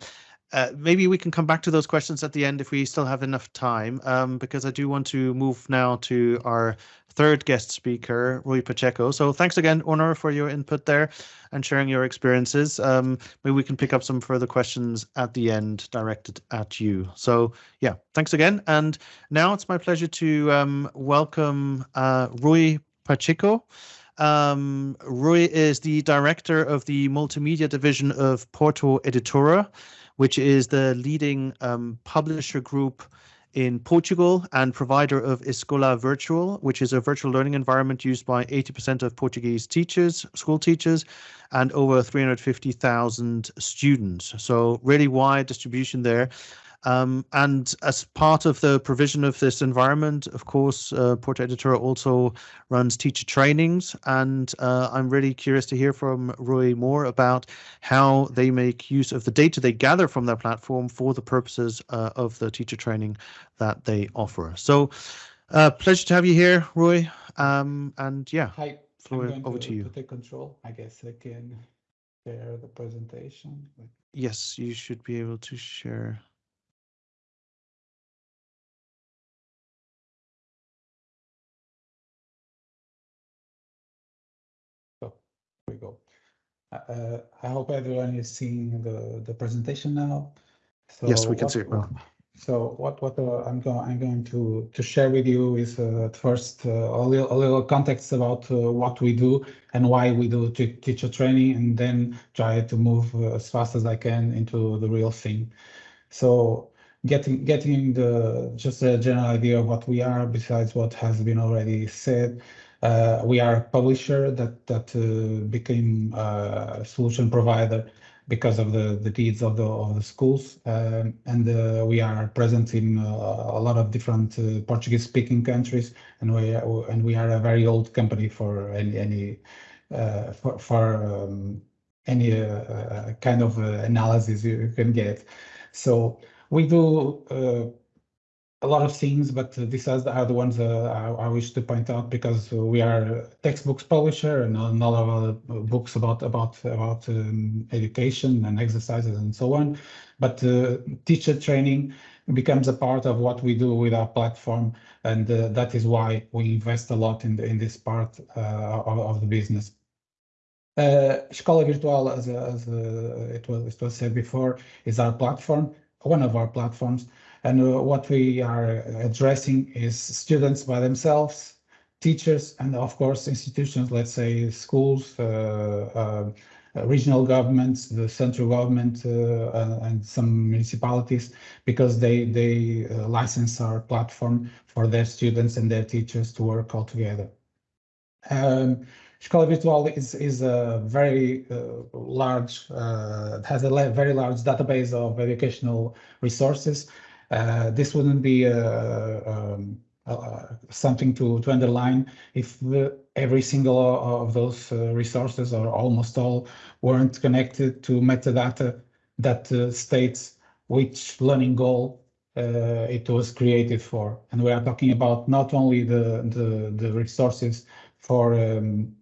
uh, maybe we can come back to those questions at the end if we still have enough time, um, because I do want to move now to our third guest speaker, Rui Pacheco. So thanks again, Onur, for your input there and sharing your experiences. Um, maybe we can pick up some further questions at the end directed at you. So yeah, thanks again. And now it's my pleasure to um, welcome uh, Rui Pacheco. Um, Rui is the director of the multimedia division of Porto Editora, which is the leading um, publisher group in Portugal and provider of Escola Virtual, which is a virtual learning environment used by 80% of Portuguese teachers, school teachers, and over 350,000 students. So really wide distribution there. Um, and as part of the provision of this environment, of course, uh, Porto Editora also runs teacher trainings. And uh, I'm really curious to hear from Rui more about how they make use of the data they gather from their platform for the purposes uh, of the teacher training that they offer. So uh, pleasure to have you here, Rui. Um, and yeah,
Hi. Floor over to, to you. To take control, I guess I can share the presentation.
Yes, you should be able to share.
Uh, I hope everyone is seeing the, the presentation now.
So yes, we can what, see it well.
So what what uh, I'm going I'm going to to share with you is uh, first uh, a little a little context about uh, what we do and why we do teacher training, and then try to move uh, as fast as I can into the real thing. So getting getting the just a general idea of what we are besides what has been already said. Uh, we are a publisher that that uh, became a solution provider because of the the needs of the of the schools, um, and uh, we are present in a lot of different Portuguese speaking countries, and we are, and we are a very old company for any any for for um, any kind of analysis you can get. So we do a lot of things, but these are the ones uh, I, wish to point out because we are textbooks publisher and a lot of books about about about um, education and exercises and so on. But uh, teacher training becomes a part of what we do with our platform, and uh, that is why we invest a lot in the, in this part of, of, the business. Uh, Escola Virtual, as, as uh, it was it was said before, is our platform, one of our platforms And uh, what we are addressing is students by themselves, teachers, and of course institutions, let's say schools, uh, uh, regional governments, the central government, uh, and some municipalities, because they they uh, license our platform for their students and their teachers to work all together. Um, Escola Virtual is, is a very uh, large, uh, has a very large database of educational resources. Uh, this wouldn't be um, something to, to underline if every single of those resources or almost all weren't connected to metadata that states which learning goal uh, it was created for. And we are talking about not only the, the, the resources for um,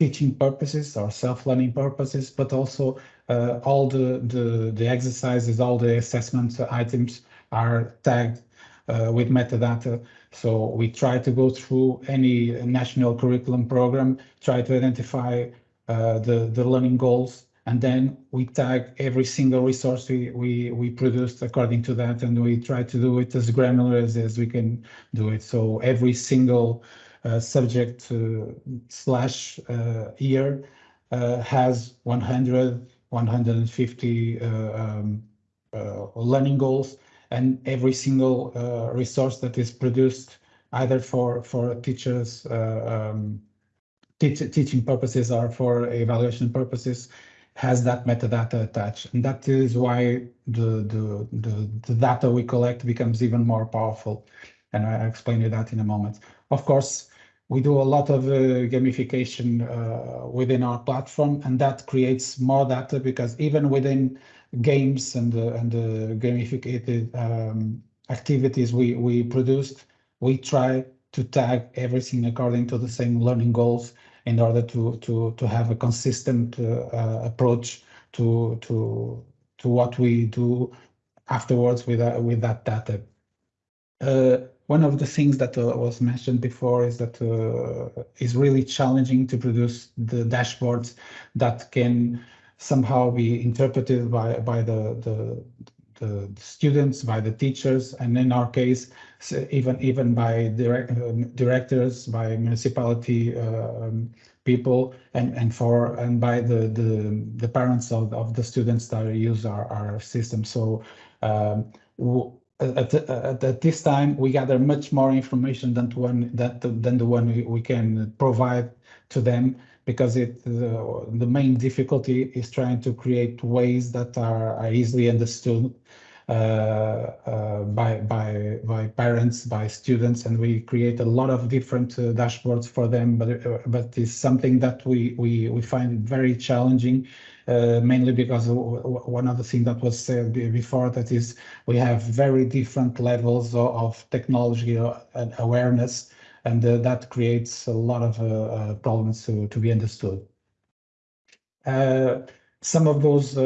teaching purposes or self-learning purposes, but also uh, all the, the, the exercises, all the assessment items are tagged uh, with metadata. So we try to go through any national curriculum program, try to identify uh, the, the learning goals, and then we tag every single resource we, we, we produced according to that, and we try to do it as granular as, as we can do it. So every single uh, subject uh, slash uh, year has 100, 150 um, learning goals and every single resource that is produced either for, for teachers um, teaching purposes or for evaluation purposes has that metadata attached. And that is why the, the, the, the, data we collect becomes even more powerful. And I'll explain you that in a moment. Of course, we do a lot of uh, gamification uh, within our platform, and that creates more data because even within games and the, and the gamified um, activities we, we produced, we try to tag everything according to the same learning goals in order to to to have a consistent uh, uh, approach to to to what we do afterwards with uh, with that data. Uh, one of the things that uh, was mentioned before is that uh, is really challenging to produce the dashboards that can somehow be interpreted by by the the, the students, by the teachers, and in our case, even even by direct, um, directors, by municipality um, people, and and for and by the the, the parents of, of the students that use our, our system. So um, at, at, at, this time, we gather much more information than one that than the one we, we can provide to them because it the, the main difficulty is trying to create ways that are, are easily understood uh, uh, by by by parents, by students, and we create a lot of different uh, dashboards for them. But but it's something that we we we find very challenging uh, mainly because one of the things that was said before that is we have very different levels of, of technology and awareness, and uh, that creates a lot of uh, problems to, to be understood. some of those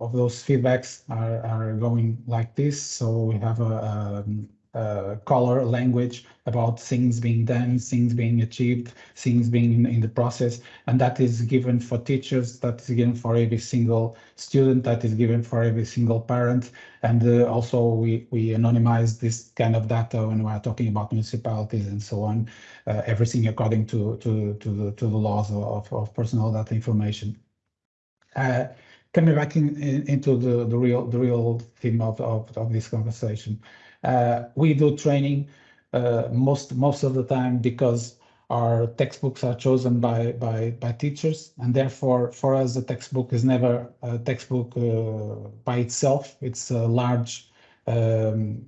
of those feedbacks are, are going like this. So we have a, a um, uh, color language about things being done, things being achieved, things being in, in, the process. And that is given for teachers, that is given for every single student, that is given for every single parent. And uh, also we, we anonymize this kind of data when we're talking about municipalities and so on, uh, everything according to, to, to, the, to the laws of, of personal data information. Uh, coming back in, in, into the, the real the real theme of, of, of this conversation. Uh, we do training uh, most most of the time because our textbooks are chosen by teachers, and therefore for us the textbook is never a textbook uh, by itself. It's a large um,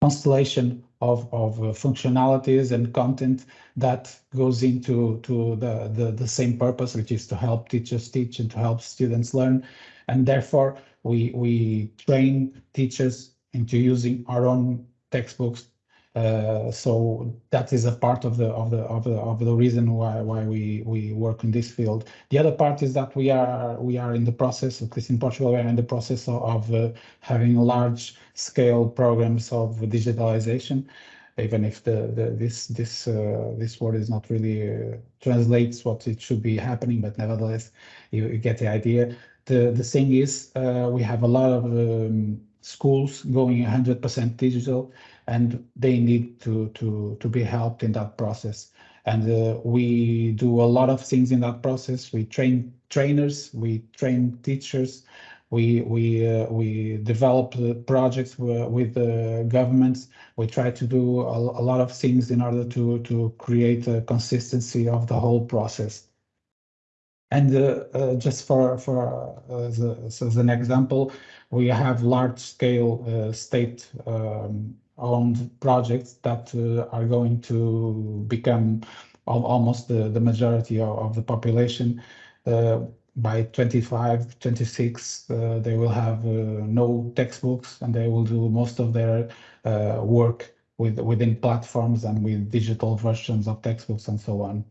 constellation of, of functionalities and content that goes into to the, the, the same purpose, which is to help teachers teach and to help students learn. And therefore, we, we train teachers into using our own textbooks. Uh, so that is a part of the of the of the of the reason why why we we work in this field. The other part is that we are we are in the process, at least in Portugal, we are in the process of, of uh, having large scale programs of digitalization. Even if the, the this this uh, this word is not really uh, translates what it should be happening, but nevertheless, you, you get the idea. The the thing is, uh, we have a lot of um, schools going 100% digital, and they need to to to be helped in that process. And uh, we do a lot of things in that process. We train trainers, we train teachers, we we uh, we develop projects with the governments. We try to do a, a, lot of things in order to to create a consistency of the whole process. And uh, uh, just for for uh, as, a, as, an example, we have large scale uh, state um, projects that uh, are going to become almost the, majority of, the population by 25, 26, uh, they will have uh, no textbooks and they will do most of their uh, work with within platforms and with digital versions of textbooks and so on.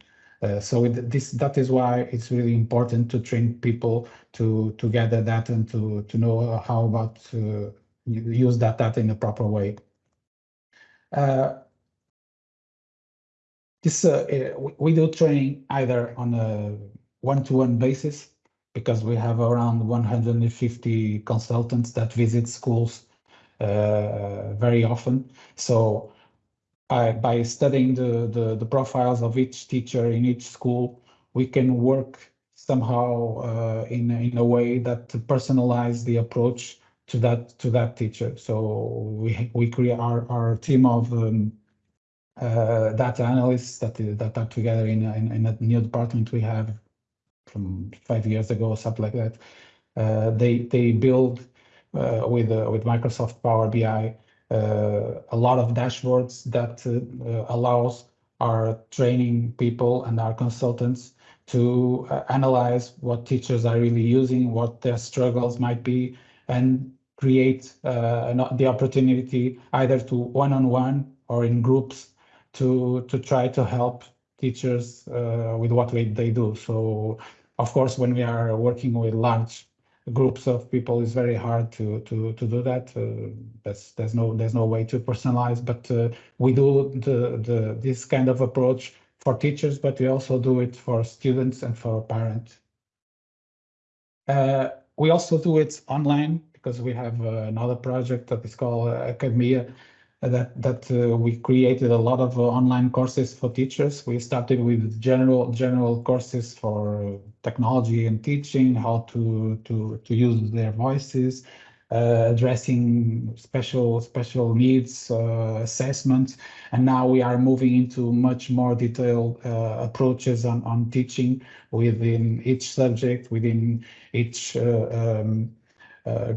Uh, so this that is why it's really important to train people to to gather data and to to know how about to use that data in a proper way. Uh, this uh, we do training either on a one-to-one -one basis because we have around 150 consultants that visit schools uh, very often. So uh, by studying the, the, the, profiles of each teacher in each school, we can work somehow uh, in, in a way that personalize the approach to that to that teacher. So we we create our, our team of um, uh, data analysts that that are together in, in, in a new department we have from five years ago or something like that. Uh, they they build uh, with uh, with Microsoft Power BI a lot of dashboards that uh, allows our training people and our consultants to uh, analyze what teachers are really using, what their struggles might be, and create the opportunity either to one-on-one -on -one or in groups to to try to help teachers uh, with what they do. So of course, when we are working with large groups of people, is very hard to to to do that. Uh, that's there's no there's no way to personalize, but uh, we do the the this kind of approach for teachers, but we also do it for students and for parents. Uh, we also do it online because we have uh, another project that is called uh, Academia, that that uh, we created a lot of uh, online courses for teachers. We started with general general courses for technology and teaching, how to to to use their voices, uh, addressing special special needs uh, assessments, and now we are moving into much more detailed uh, approaches on on teaching within each subject, within each uh, um,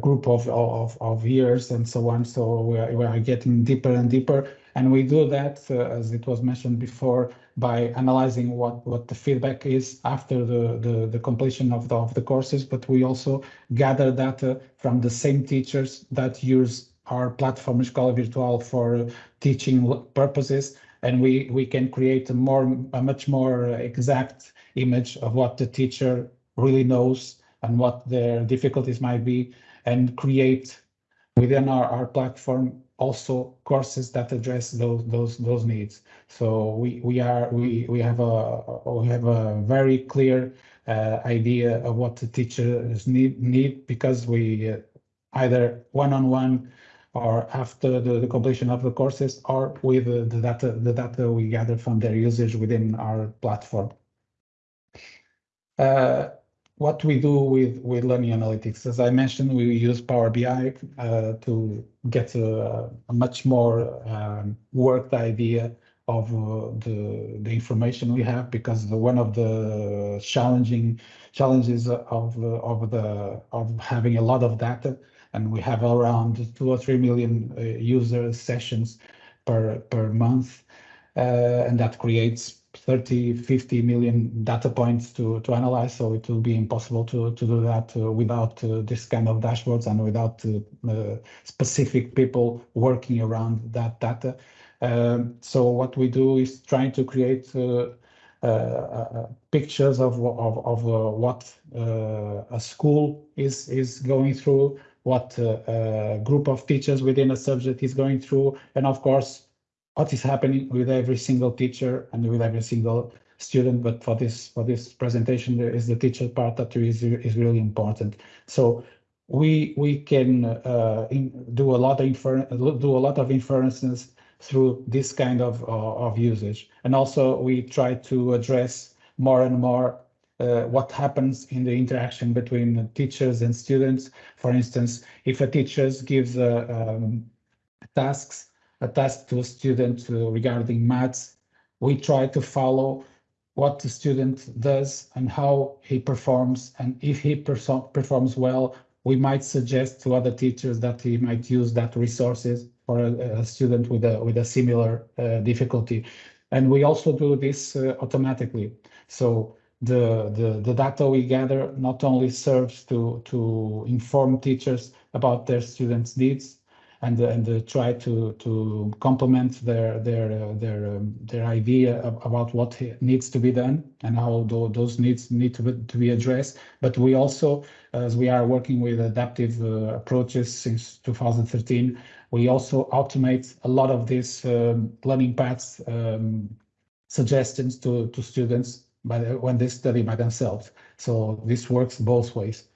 group of, of, of years and so on. So we are, we are getting deeper and deeper. And we do that, uh, as it was mentioned before, by analyzing what, what the feedback is after the, the, the completion of the, of the courses. But we also gather data from the same teachers that use our platform Escola Virtual for teaching purposes. And we, we can create a more a much more exact image of what the teacher really knows and what their difficulties might be, and create within our, our platform also courses that address those those those needs. So we we are we we have a we have a very clear uh, idea of what the teachers need need because we uh, either one on one or after the, the, completion of the courses or with the, the data the data we gather from their usage within our platform. Uh, what we do with, with learning analytics. As I mentioned, we use Power BI uh, to get a, a much more um, worked idea of uh, the, the information we have because the, one of the challenging challenges of, of, the, of having a lot of data and we have around two or three million uh, user sessions per, per month uh, and that creates 30, 50 million data points to, to analyze. So it will be impossible to, to do that uh, without uh, this kind of dashboards and without uh, uh specific people working around that data. Um, so what we do is trying to create uh, uh, pictures of, of, of what a school is, is going through, what a group of teachers within a subject is going through, and of course, what is happening with every single teacher and with every single student. But for this for this presentation, there is the teacher part that is is really important. So we we can uh, in, do a lot of infer do a lot of inferences through this kind of of usage, and also we try to address more and more uh, what happens in the interaction between teachers and students. For instance, if a teacher gives uh, um, tasks, a task to a student uh, regarding maths, we try to follow what the student does and how he performs. And if he performs well, we might suggest to other teachers that he might use that resources for a, a student with a with a similar uh, difficulty. And we also do this uh, automatically. So the, the, the data we gather not only serves to, to inform teachers about their students' needs and, and uh, try to, to complement their, their, uh, their, um, their idea about what needs to be done and how those needs need to be, to be addressed. But we also, as we are working with adaptive uh, approaches since 2013, we also automate a lot of these um, learning paths um, suggestions to, to students by the, when they study by themselves. So this works both ways.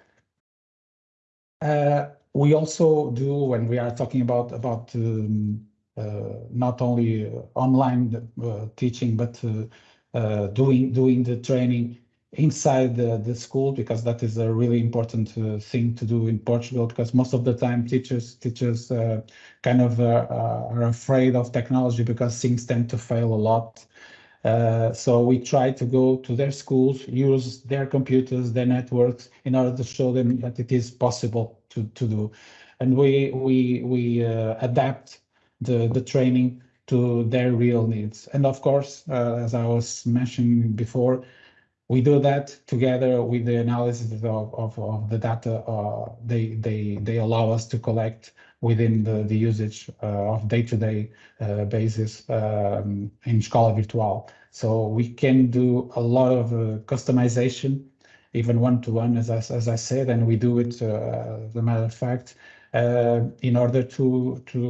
Uh, we also do when we are talking about about um, uh, not only uh, online uh, teaching, but uh, uh, doing doing the training inside the, the school because that is a really important thing to do in Portugal because most of the time teachers teachers kind of are afraid of technology because things tend to fail a lot. uh, so we try to go to their schools, use their computers, their networks, in order to show them that it is possible to, to do. And we we we uh, adapt the the training to their real needs. And of course, uh, as I was mentioning before, we do that together with the analysis of, of, of the data uh, they, they, they allow us to collect within the, the usage uh, of day-to-day -day, uh, basis um, in Escola Virtual. So we can do a lot of uh, customization, even one-to-one, -one, as, I, as I said, and we do it, as a matter of fact, in order to, to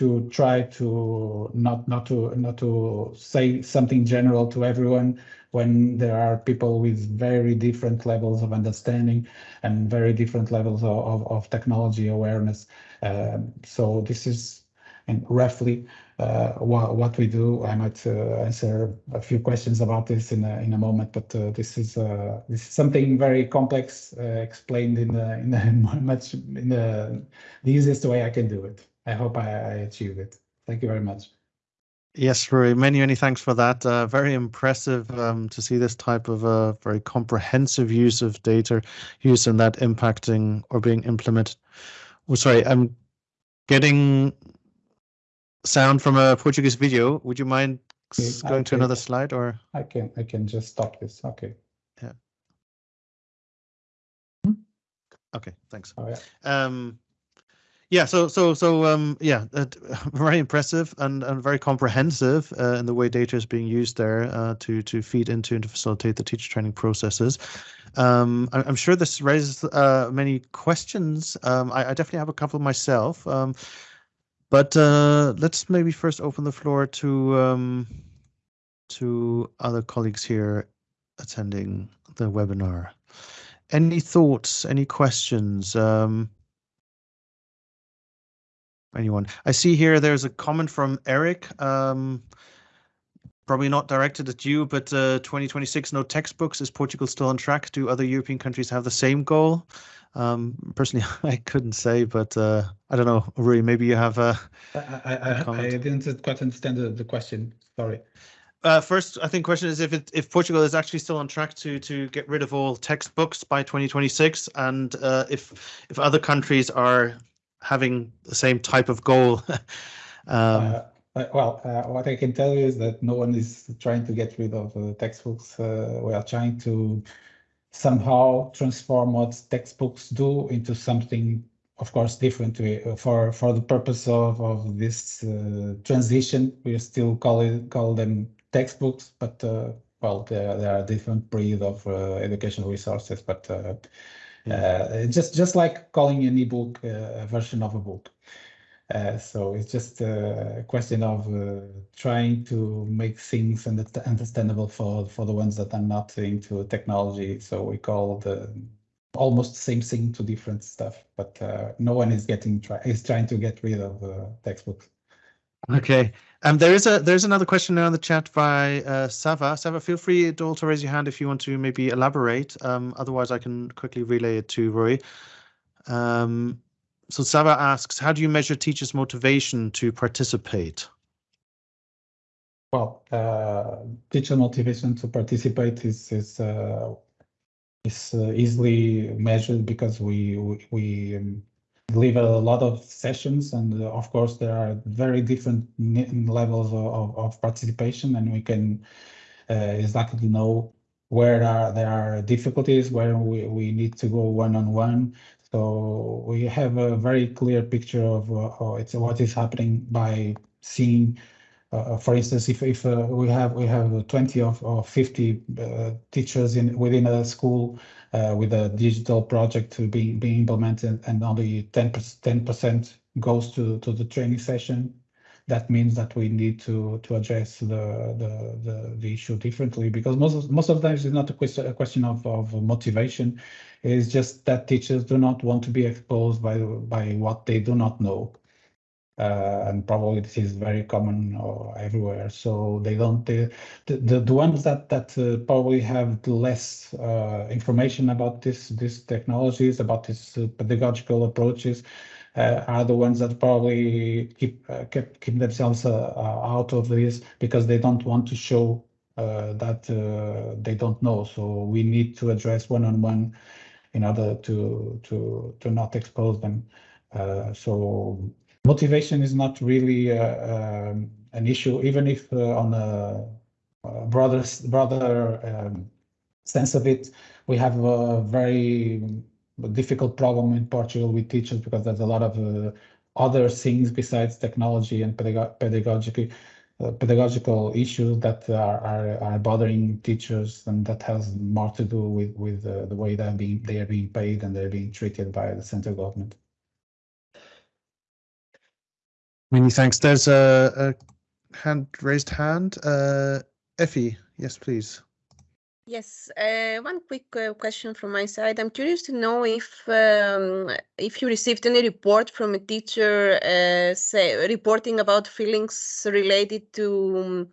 to try to not not to not to say something general to everyone when there are people with very different levels of understanding and very different levels of, of, of technology awareness. Um, so this is and roughly uh, what, what we do. I might uh, answer a few questions about this in a, in a moment, but uh, this is uh, this is something very complex uh, explained in the in the much in the, the easiest way I can do it. I hope I, I achieved it. Thank you very much.
Yes, Rory, many, many thanks for that. Uh, very impressive um, to see this type of uh, very comprehensive use of data use and that impacting or being implemented. Oh, sorry, I'm getting sound from a Portuguese video. Would you mind okay, going to another slide or?
I can, I can just stop this. Okay.
Yeah. Okay, thanks.
Oh, yeah.
Um, yeah, so so so um, yeah, uh, very impressive and, and very comprehensive uh, in the way data is being used there uh, to to feed into and to facilitate the teacher training processes. Um, I, am sure this raises uh, many questions. Um, I, I, definitely have a couple myself, um, but uh, let's maybe first open the floor to um, to other colleagues here attending the webinar. Any thoughts? Any questions? Um, anyone. I see here there's a comment from Eric. Um, probably not directed at you, but uh, 2026 no textbooks. Is Portugal still on track? Do other European countries have the same goal? Um, personally, I couldn't say, but uh, I don't know. Rui, maybe you have a.
I, I, I didn't quite understand the, the question. Sorry.
Uh, first, I think question is if it, if Portugal is actually still on track to to get rid of all textbooks by 2026, and uh, if if other countries are having the same type of goal?
um, uh, well, uh, what I can tell you is that no one is trying to get rid of uh, textbooks. Uh, we are trying to somehow transform what textbooks do into something, of course, different to, uh, for for the purpose of of this transition. We still call it call them textbooks, but well, there, there are different breed of educational resources, but uh, just just like calling an ebook uh, a version of a book. Uh, so it's just a question of uh, trying to make things understandable for for the ones that are not into technology. So we call the almost the same thing to different stuff, but no one is getting try is trying to get rid of textbooks.
Okay, um, there is a there's another question now in the chat by uh, Sava. Sava, feel free to also raise your hand if you want to maybe elaborate. Um, otherwise, I can quickly relay it to Rui. Um, so Sava asks, how do you measure teachers' motivation to participate?
Well, uh, teacher motivation to participate is is uh, is uh, easily measured because we we, we um, deliver a lot of sessions and uh, of course there are very different levels of, of participation and we can uh, exactly know where are, there are difficulties where we, we need to go one-on-one -on -one. so we have a very clear picture of uh, it's what is happening by seeing uh, for instance, if if uh, we have we have 20 of or 50 uh, teachers in within a school uh, Uh, with a digital project to be being implemented, and only 10 percent goes to to the training session, that means that we need to to address the the the, the issue differently because most of, most of the times it's not a question a question of of motivation, it's just that teachers do not want to be exposed by by what they do not know uh, and probably this is very common uh, everywhere. So they don't the the, the ones that that uh, probably have less uh, information about this these technologies about these uh, pedagogical approaches uh, are the ones that probably keep keep, keep themselves out of this because they don't want to show that they don't know. So we need to address one on one in order to to to not expose them. so motivation is not really uh, um, an issue, even if uh, on a, broader broader um, sense of it, we have a very difficult problem in Portugal with teachers because there's a lot of uh, other things besides technology and pedag pedagogical uh, pedagogical issues that are, are, are bothering teachers and that has more to do with with uh, the way that being they are being paid and they're being treated by the central government.
Many thanks. There's a, a hand raised hand. Uh, Effie, yes, please.
Yes, uh, one quick uh, question from my side. I'm curious to know if um, if you received any report from a teacher, uh, say reporting about feelings related to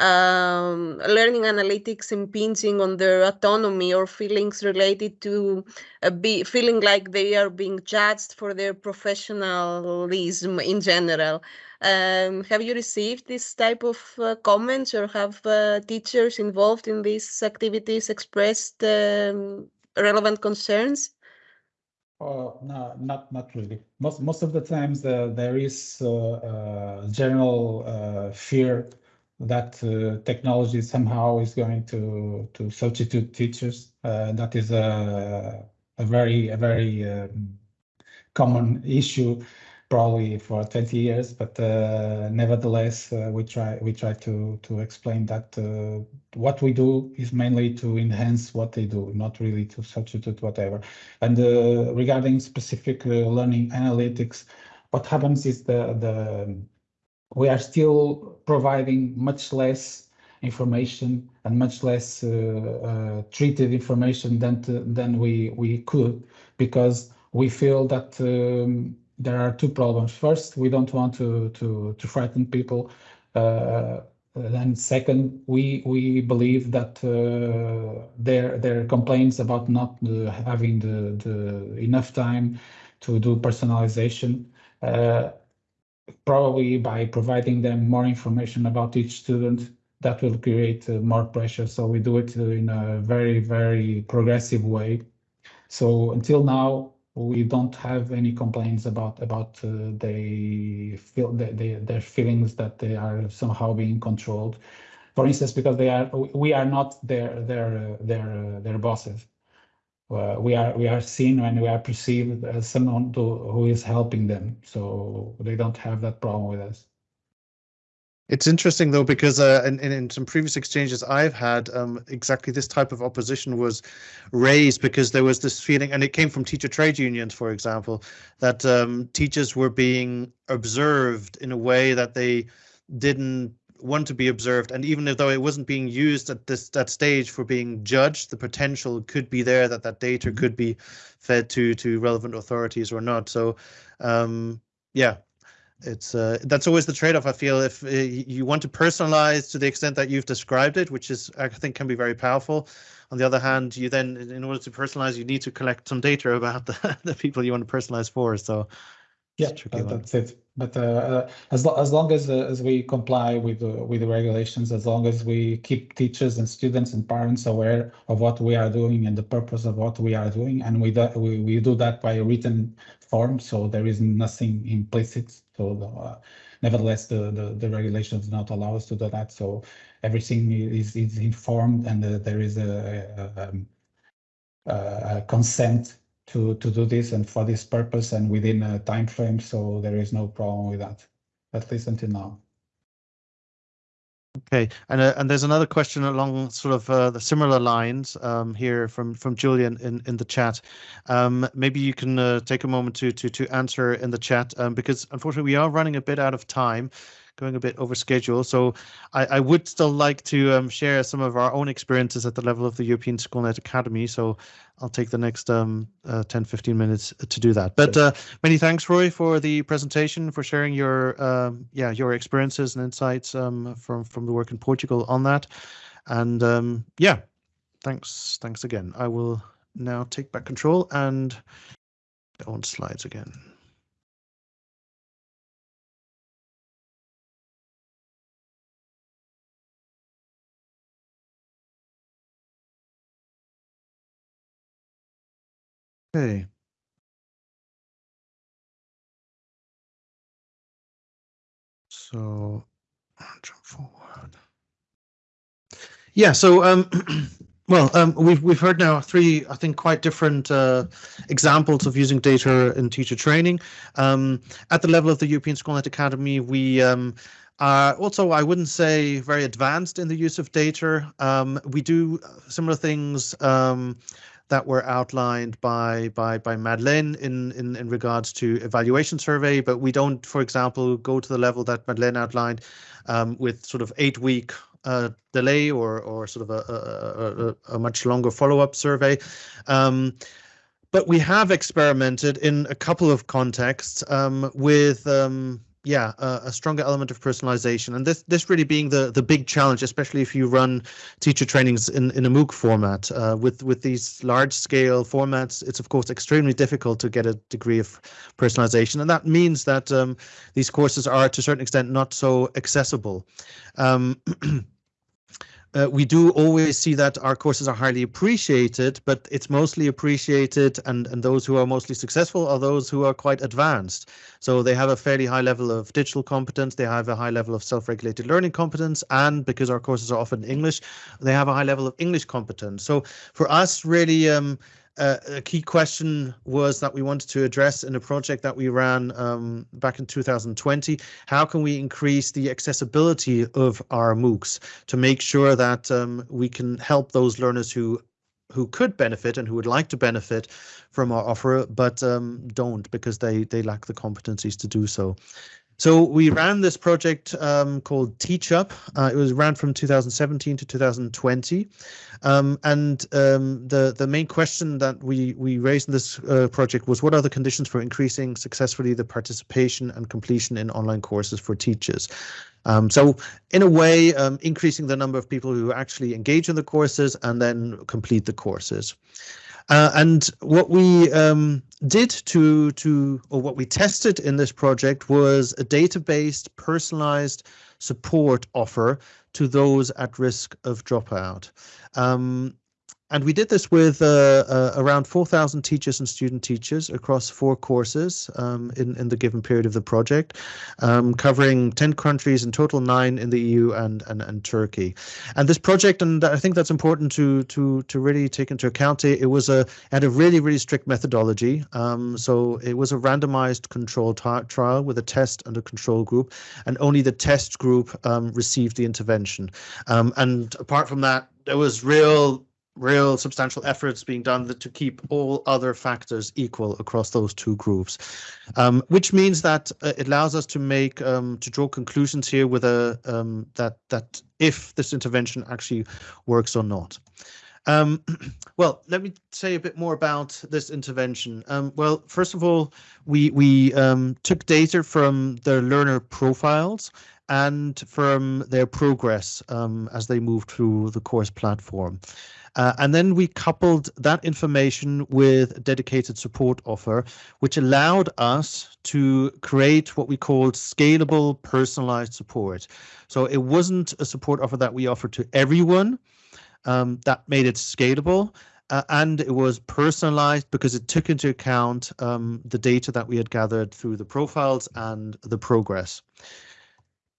um, learning analytics impinging on their autonomy or feelings related to uh, be feeling like they are being judged for their professionalism in general. Um, have you received this type of uh, comments or have uh, teachers involved in these activities expressed um, relevant concerns?
Uh, no, not not really. Most most of the times uh, there is uh, uh general uh, fear that uh, technology somehow is going to to substitute teachers. Uh, that is a a very a very um, common issue probably for 20 years but uh, nevertheless uh, we try we try to to explain that uh, what we do is mainly to enhance what they do not really to substitute whatever and uh, regarding specific learning analytics what happens is the the we are still providing much less information and much less uh, uh, treated information than to, than we we could because we feel that um, there are two problems. First, we don't want to to to frighten people. Uh, and second, we we believe that uh, their their complaints about not uh, having the the enough time to do personalization uh, probably by providing them more information about each student, that will create uh, more pressure. So we do it uh, in a very, very progressive way. So until now, we don't have any complaints about about uh, they feel they, they, their feelings that they are somehow being controlled. For instance, because they are we are not their their their their bosses uh, we are we are seen and we are perceived as someone to, who is helping them. So they don't have that problem with us.
It's interesting though because uh, in, in, in some previous exchanges I've had, um, exactly this type of opposition was raised because there was this feeling, and it came from teacher trade unions, for example, that um, teachers were being observed in a way that they didn't one to be observed. And even if though it wasn't being used at this that stage for being judged the potential could be there that that data mm-hmm. could be fed to to relevant authorities or not. So um yeah it's uh that's always the trade-off i feel. If uh, you want to personalize to the extent that you've described it which is i think can be very powerful. On the other hand you then in order to personalize you need to collect some data about the, the people you want to personalize for. So
yeah, that's it. But uh, uh, as lo as long as uh, as we comply with uh, with the regulations, as long as we keep teachers and students and parents aware of what we are doing and the purpose of what we are doing, and we do, we, we do that by a written form, so there is nothing implicit. So the, uh, nevertheless, the, the the regulations do not allow us to do that. So everything is is informed, and uh, there is a, a, um, a consent to to do this and for this purpose and within a time frame. So there is no problem with that, at least until now.
Okay, and uh, and there's another question along sort of uh, the similar lines um, here from from Julian in in the chat. Um, maybe you can uh, take a moment to to to answer in the chat um, because unfortunately we are running a bit out of time going a bit over schedule. So I, I would still like to um, share some of our own experiences at the level of the European SchoolNet Academy. So I'll take the next um, uh, 10, 15 minutes to do that. But uh, many thanks, Rui, for the presentation, for sharing your um, yeah your experiences and insights um, from from the work in Portugal on that. And um, yeah, thanks, thanks again. I will now take back control and go on slides again. Okay. So jump forward. Yeah, so um, well, um, we've we've heard now three, I think, quite different uh, examples of using data in teacher training. Um, at the level of the European SchoolNet Academy, we um, are also, I wouldn't say very advanced in the use of data. Um, we do similar things um, that were outlined by by by Madeleine in, in in regards to evaluation survey, but we don't, for example, go to the level that Madeleine outlined um, with sort of eight week uh, delay or or sort of a a, a, a much longer follow up survey. Um, but we have experimented in a couple of contexts um, with um, yeah, a, stronger element of personalization, and this this really being the the big challenge, especially if you run teacher trainings in in a MOOC format. Uh, with with these large scale formats, it's of course extremely difficult to get a degree of personalization, and that means that um, these courses are to a certain extent not so accessible. Um, Uh, we do always see that our courses are highly appreciated, but it's mostly appreciated and, and those who are mostly successful are those who are quite advanced. So they have a fairly high level of digital competence, they have a high level of self-regulated learning competence, and because our courses are often English, they have a high level of English competence. So for us, really, um, uh, a key question was that we wanted to address in a project that we ran um, back in 2020. How can we increase the accessibility of our MOOCs to make sure that um, we can help those learners who who could benefit and who would like to benefit from our offer, but um, don't because they they lack the competencies to do so. So we ran this project um, called TeachUp. Uh, it was ran from 2017 to 2020, um, and um, the the main question that we we raised in this uh, project was what are the conditions for increasing successfully the participation and completion in online courses for teachers. Um, so in a way, um, increasing the number of people who actually engage in the courses and then complete the courses. Uh, and what we um, did to to or what we tested in this project was a data-based personalized support offer to those at risk of dropout. Um, and we did this with uh, uh, around 4,000 teachers and student teachers across four courses um, in, in the given period of the project, um, covering 10 countries in total, nine in the EU and, and, and Turkey. And this project, and I think that's important to to to really take into account, it, it was a had a really, really strict methodology. Um, so it was a randomized control trial with a test and a control group, and only the test group um, received the intervention. Um, and apart from that, there was real real substantial efforts being done to keep all other factors equal across those two groups, um, which means that uh, it allows us to make um, to draw conclusions here with a um, that that if this intervention actually works or not. Um, well, let me say a bit more about this intervention. Um, well, first of all, we we um, took data from the learner profiles and from their progress as they move through the course platform. Uh, and then we coupled that information with a dedicated support offer, which allowed us to create what we called scalable personalized support. So it wasn't a support offer that we offered to everyone, um, that made it scalable. Uh, and it was personalized because it took into account um, the data that we had gathered through the profiles and the progress.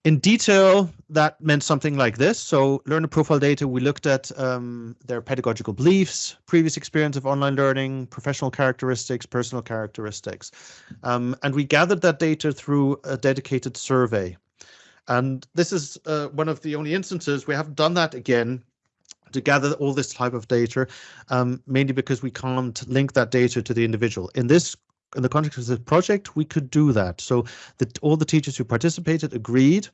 In detail, that meant something like this. So learner profile data, we looked at um, their pedagogical beliefs, previous experience of online learning, professional characteristics, personal characteristics. Um, and we gathered that data through a dedicated survey. And this is uh, one of the only instances we haven't done that again to gather all this type of data, um, mainly because we can't link that data to the individual. In this in the context of the project, we could do that. So that all the teachers who participated agreed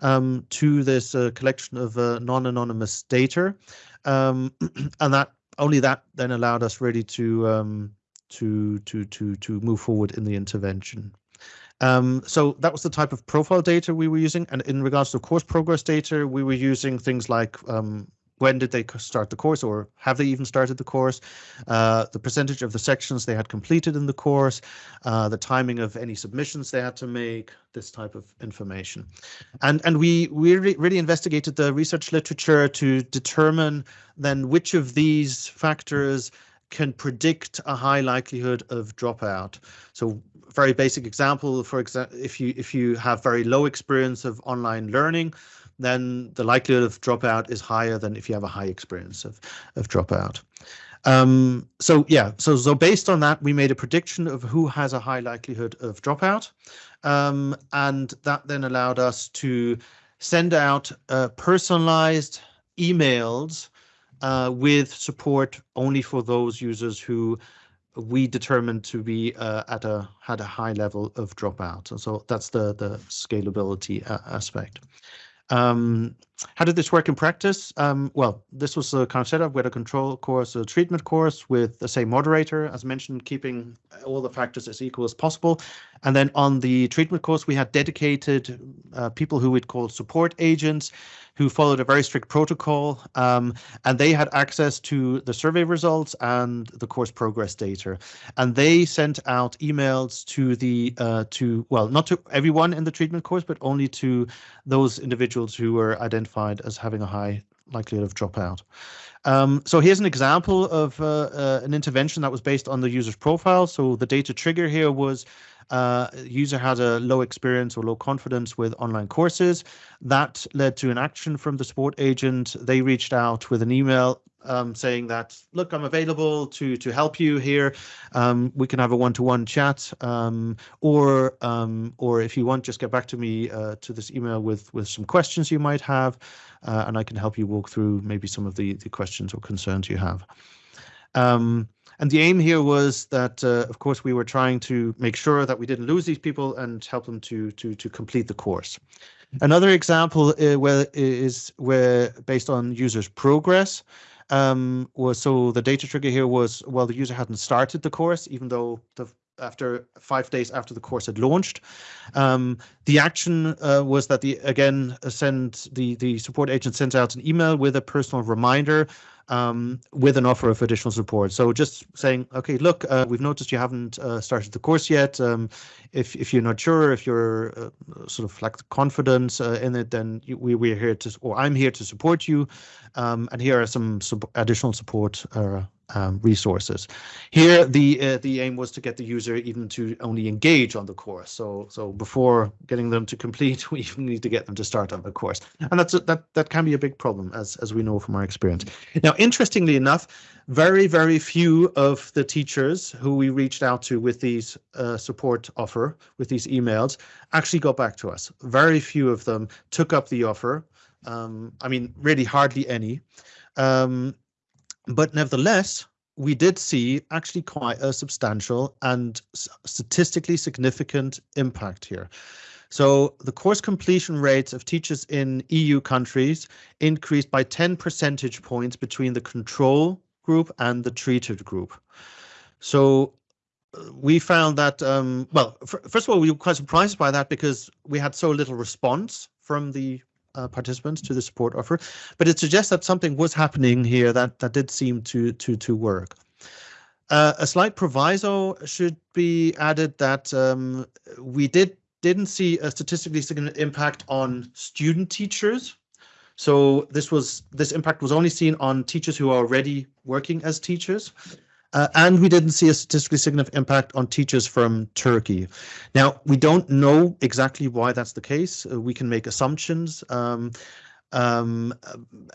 um, to this uh, collection of uh, non-anonymous data, um, and that only that then allowed us really to um, to to to to move forward in the intervention. Um, so that was the type of profile data we were using. And in regards to course progress data, we were using things like um, when did they start the course or have they even started the course, uh, the percentage of the sections they had completed in the course, uh, the timing of any submissions they had to make, this type of information. And, and we, we really, really investigated the research literature to determine then which of these factors can predict a high likelihood of dropout. So very basic example, for example, if you if you have very low experience of online learning, then the likelihood of dropout is higher than if you have a high experience of, of dropout. Um, so yeah, so so based on that, we made a prediction of who has a high likelihood of dropout, um, and that then allowed us to send out uh, personalized emails uh, with support only for those users who we determined to be uh, at a had a high level of dropout. And so that's the the scalability uh, aspect. Um, how did this work in practice? Um, well, this was a kind of setup with a control course, a treatment course with the same moderator, as mentioned, keeping all the factors as equal as possible. And then on the treatment course, we had dedicated uh, people who we'd call support agents who followed a very strict protocol um, and they had access to the survey results and the course progress data. And they sent out emails to the uh, to well, not to everyone in the treatment course, but only to those individuals who were identified as having a high likelihood of dropout. Um, so here's an example of uh, uh, an intervention that was based on the user's profile. So the data trigger here was uh, user had a low experience or low confidence with online courses. That led to an action from the support agent. They reached out with an email um, saying that, look, I'm available to to help you here. Um, we can have a one-to-one chat, um, or um, or if you want, just get back to me uh, to this email with with some questions you might have, uh, and I can help you walk through maybe some of the the questions or concerns you have. Um, and the aim here was that, uh, of course, we were trying to make sure that we didn't lose these people and help them to to to complete the course. Another example uh, where is where based on users' progress um, was so the data trigger here was well the user hadn't started the course even though the after five days after the course had launched. Um, the action uh, was that the again send the the support agent sends out an email with a personal reminder um, with an offer of additional support. So just saying, okay, look, uh, we've noticed you haven't uh, started the course yet. Um, if if you're not sure, if you're uh, sort of lack confidence uh, in it, then we we're here to, or I'm here to support you. Um, and here are some sub additional support uh, um, resources. Here, the uh, the aim was to get the user even to only engage on the course. So so before getting them to complete, we even need to get them to start on the course, and that's a, that that can be a big problem, as as we know from our experience. Now, interestingly enough, very very few of the teachers who we reached out to with these uh, support offer with these emails actually got back to us. Very few of them took up the offer. Um, I mean, really hardly any. Um, but nevertheless, we did see actually quite a substantial and statistically significant impact here. So the course completion rates of teachers in EU countries increased by 10 percentage points between the control group and the treated group. So uh, we found that, um, well, first of all, we were quite surprised by that because we had so little response from the uh, participants to the support offer, but it suggests that something was happening here that that did seem to to to work. Uh, a slight proviso should be added that um, we did didn't see a statistically significant impact on student teachers. So this was this impact was only seen on teachers who are already working as teachers. Uh, and we didn't see a statistically significant impact on teachers from Turkey. Now, we don't know exactly why that's the case. Uh, we can make assumptions. Um, um,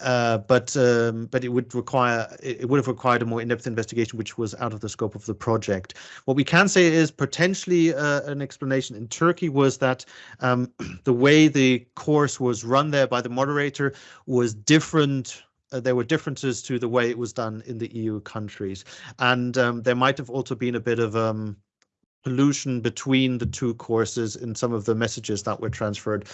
uh, but um, but it would require it would have required a more in-depth investigation, which was out of the scope of the project. What we can say is potentially uh, an explanation in Turkey was that um, the way the course was run there by the moderator was different uh, there were differences to the way it was done in the EU countries, and um, there might have also been a bit of um, pollution between the two courses in some of the messages that were transferred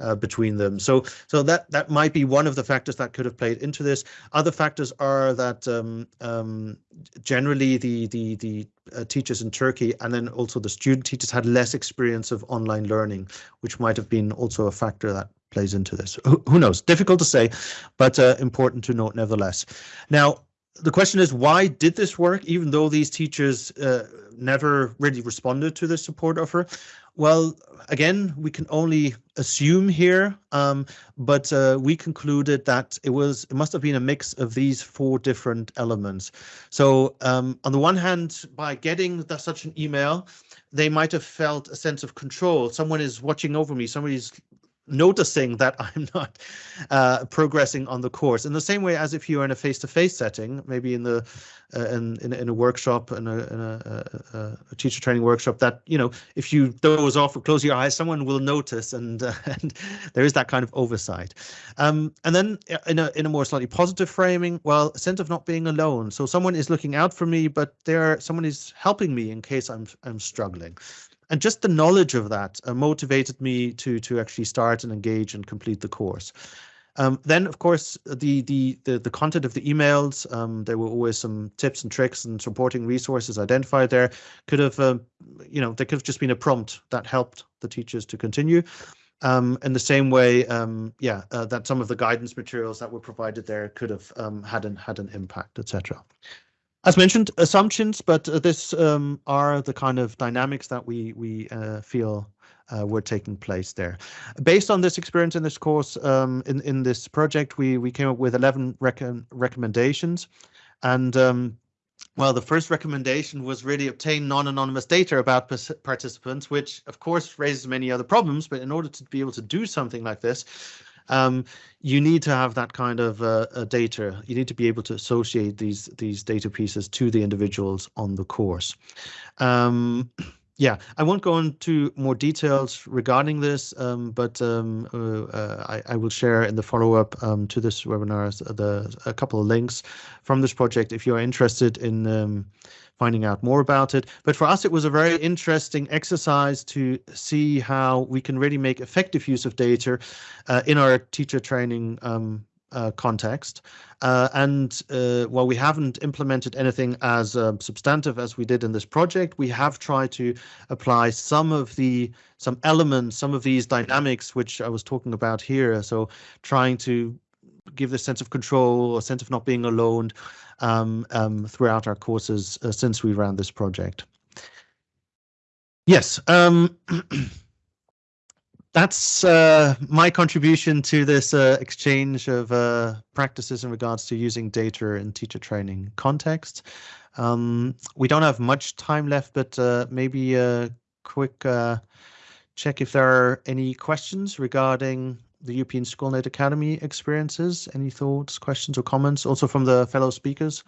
uh, between them. So, so that that might be one of the factors that could have played into this. Other factors are that um, um, generally the the the uh, teachers in Turkey and then also the student teachers had less experience of online learning, which might have been also a factor that plays into this. Who, who knows? Difficult to say, but uh, important to note nevertheless. Now, the question is, why did this work, even though these teachers uh, never really responded to the support offer? Well, again, we can only assume here, um, but uh, we concluded that it was it must have been a mix of these four different elements. So um, on the one hand, by getting the, such an email, they might have felt a sense of control. Someone is watching over me. Somebody's noticing that I'm not uh, progressing on the course in the same way as if you are in a face-to-face -face setting, maybe in the uh, in, in, in a workshop in, a, in a, a, teacher training workshop that you know if you doze off or close your eyes, someone will notice, and uh, and there is that kind of oversight. Um, and then uh, in a in a more slightly positive framing, well, a sense of not being alone. So someone is looking out for me, but there someone is helping me in case I'm I'm struggling and just the knowledge of that uh, motivated me to to actually start and engage and complete the course. Um, then, of course, the, the the the content of the emails. Um, there were always some tips and tricks and supporting resources identified there. Could have, uh, you know, there could have just been a prompt that helped the teachers to continue. Um, in the same way, um, yeah, uh, that some of the guidance materials that were provided there could have um, had an had an impact, etc. As mentioned, assumptions, but uh, this um, are the kind of dynamics that we we uh, feel uh, were taking place there. Based on this experience in this course, um, in in this project, we we came up with 11 rec recommendations, and um, well, the first recommendation was really obtain non-anonymous data about participants, which of course raises many other problems. But in order to be able to do something like this, um, you need to have that kind of uh, data. You need to be able to associate these these data pieces to the individuals on the course. Um, yeah, I won't go into more details regarding this, um, but um, uh, uh, I, will share in the follow-up um, to this webinar the, a couple of links from this project if you're interested in finding out more about it. But for us, it was a very interesting exercise to see how we can really make effective use of data uh, in our teacher training uh, context. Uh, and uh, while we haven't implemented anything as uh, substantive as we did in this project, we have tried to apply some of the some elements, some of these dynamics, which I was talking about here. So trying to give the sense of control, a sense of not being alone, um, um, throughout our courses uh, since we ran this project. Yes, um, that's uh, my contribution to this uh, exchange of uh, practices in regards to using data in teacher training context. Um, we don't have much time left, but uh, maybe a quick uh, check if there are any questions regarding the European SchoolNet Academy experiences? Any thoughts, questions, or comments? Also from the fellow speakers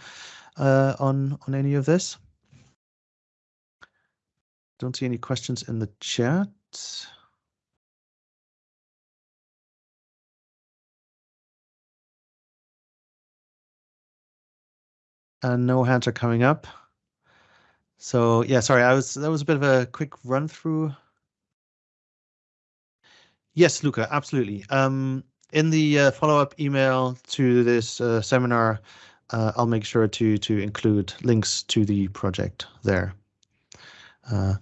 uh, on on any of this. Don't see any questions in the chat. And no hands are coming up. So yeah, sorry, I was that was a bit of a quick run through. Yes, Luca, absolutely. Um, in the uh, follow-up email to this uh, seminar, uh, I'll make sure to to include links to the project there. Uh,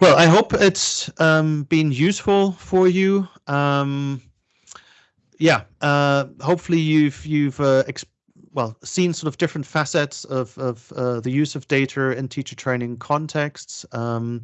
well, I hope it's um, been useful for you. Um, yeah, uh, hopefully you've you've uh, well seen sort of different facets of of uh, the use of data in teacher training contexts. Um,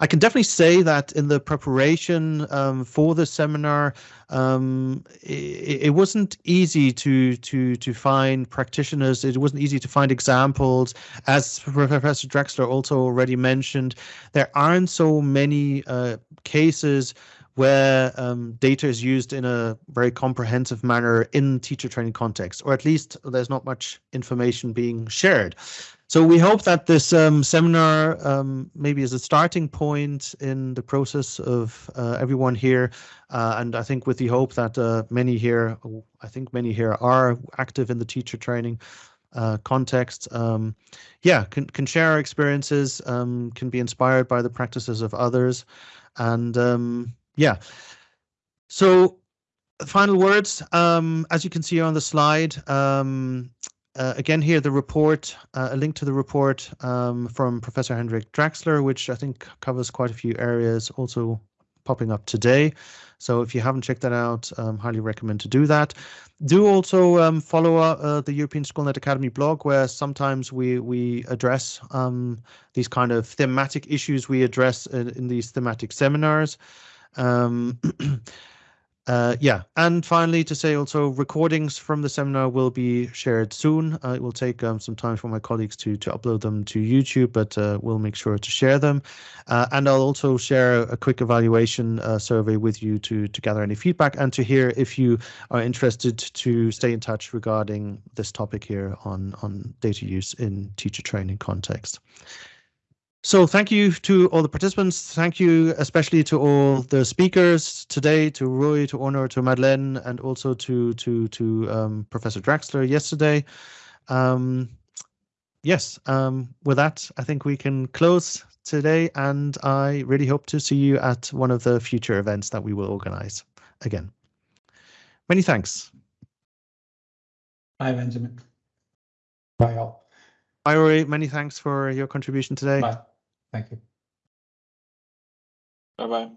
I can definitely say that in the preparation um, for the seminar, um, it, it, wasn't easy to to to find practitioners. It wasn't easy to find examples. As Professor Drachsler also already mentioned, there aren't so many uh, cases where um, data is used in a very comprehensive manner in teacher training context, or at least there's not much information being shared. So we hope that this um, seminar um, maybe is a starting point in the process of uh, everyone here. Uh, and I think with the hope that uh, many here, I think many here are active in the teacher training uh, context. Um, yeah, can, can share our experiences, um, can be inspired by the practices of others. And um, yeah, so final words, um, as you can see on the slide, um, uh, again here the report, uh, a link to the report um, from Professor Hendrik Drachsler, which I think covers quite a few areas, also popping up today. So if you haven't checked that out, um, highly recommend to do that. Do also um, follow uh, the European Schoolnet Academy blog, where sometimes we we address um, these kind of thematic issues we address in, in these thematic seminars. Um, Uh, yeah, and finally to say also recordings from the seminar will be shared soon. Uh, it will take um, some time for my colleagues to to upload them to YouTube, but uh, we'll make sure to share them. Uh, and I'll also share a quick evaluation uh, survey with you to to gather any feedback and to hear if you are interested to stay in touch regarding this topic here on on data use in teacher training context. So thank you to all the participants. Thank you especially to all the speakers today, to Rui, to Onur, to Madeleine, and also to to to um, Professor Drachsler yesterday. Um, yes, um, with that, I think we can close today, and I really hope to see you at one of the future events that we will organize again. Many thanks.
Bye, Benjamin. Bye, all.
Bye, Rory. Many thanks for your contribution today.
Bye. Thank you.
Bye bye.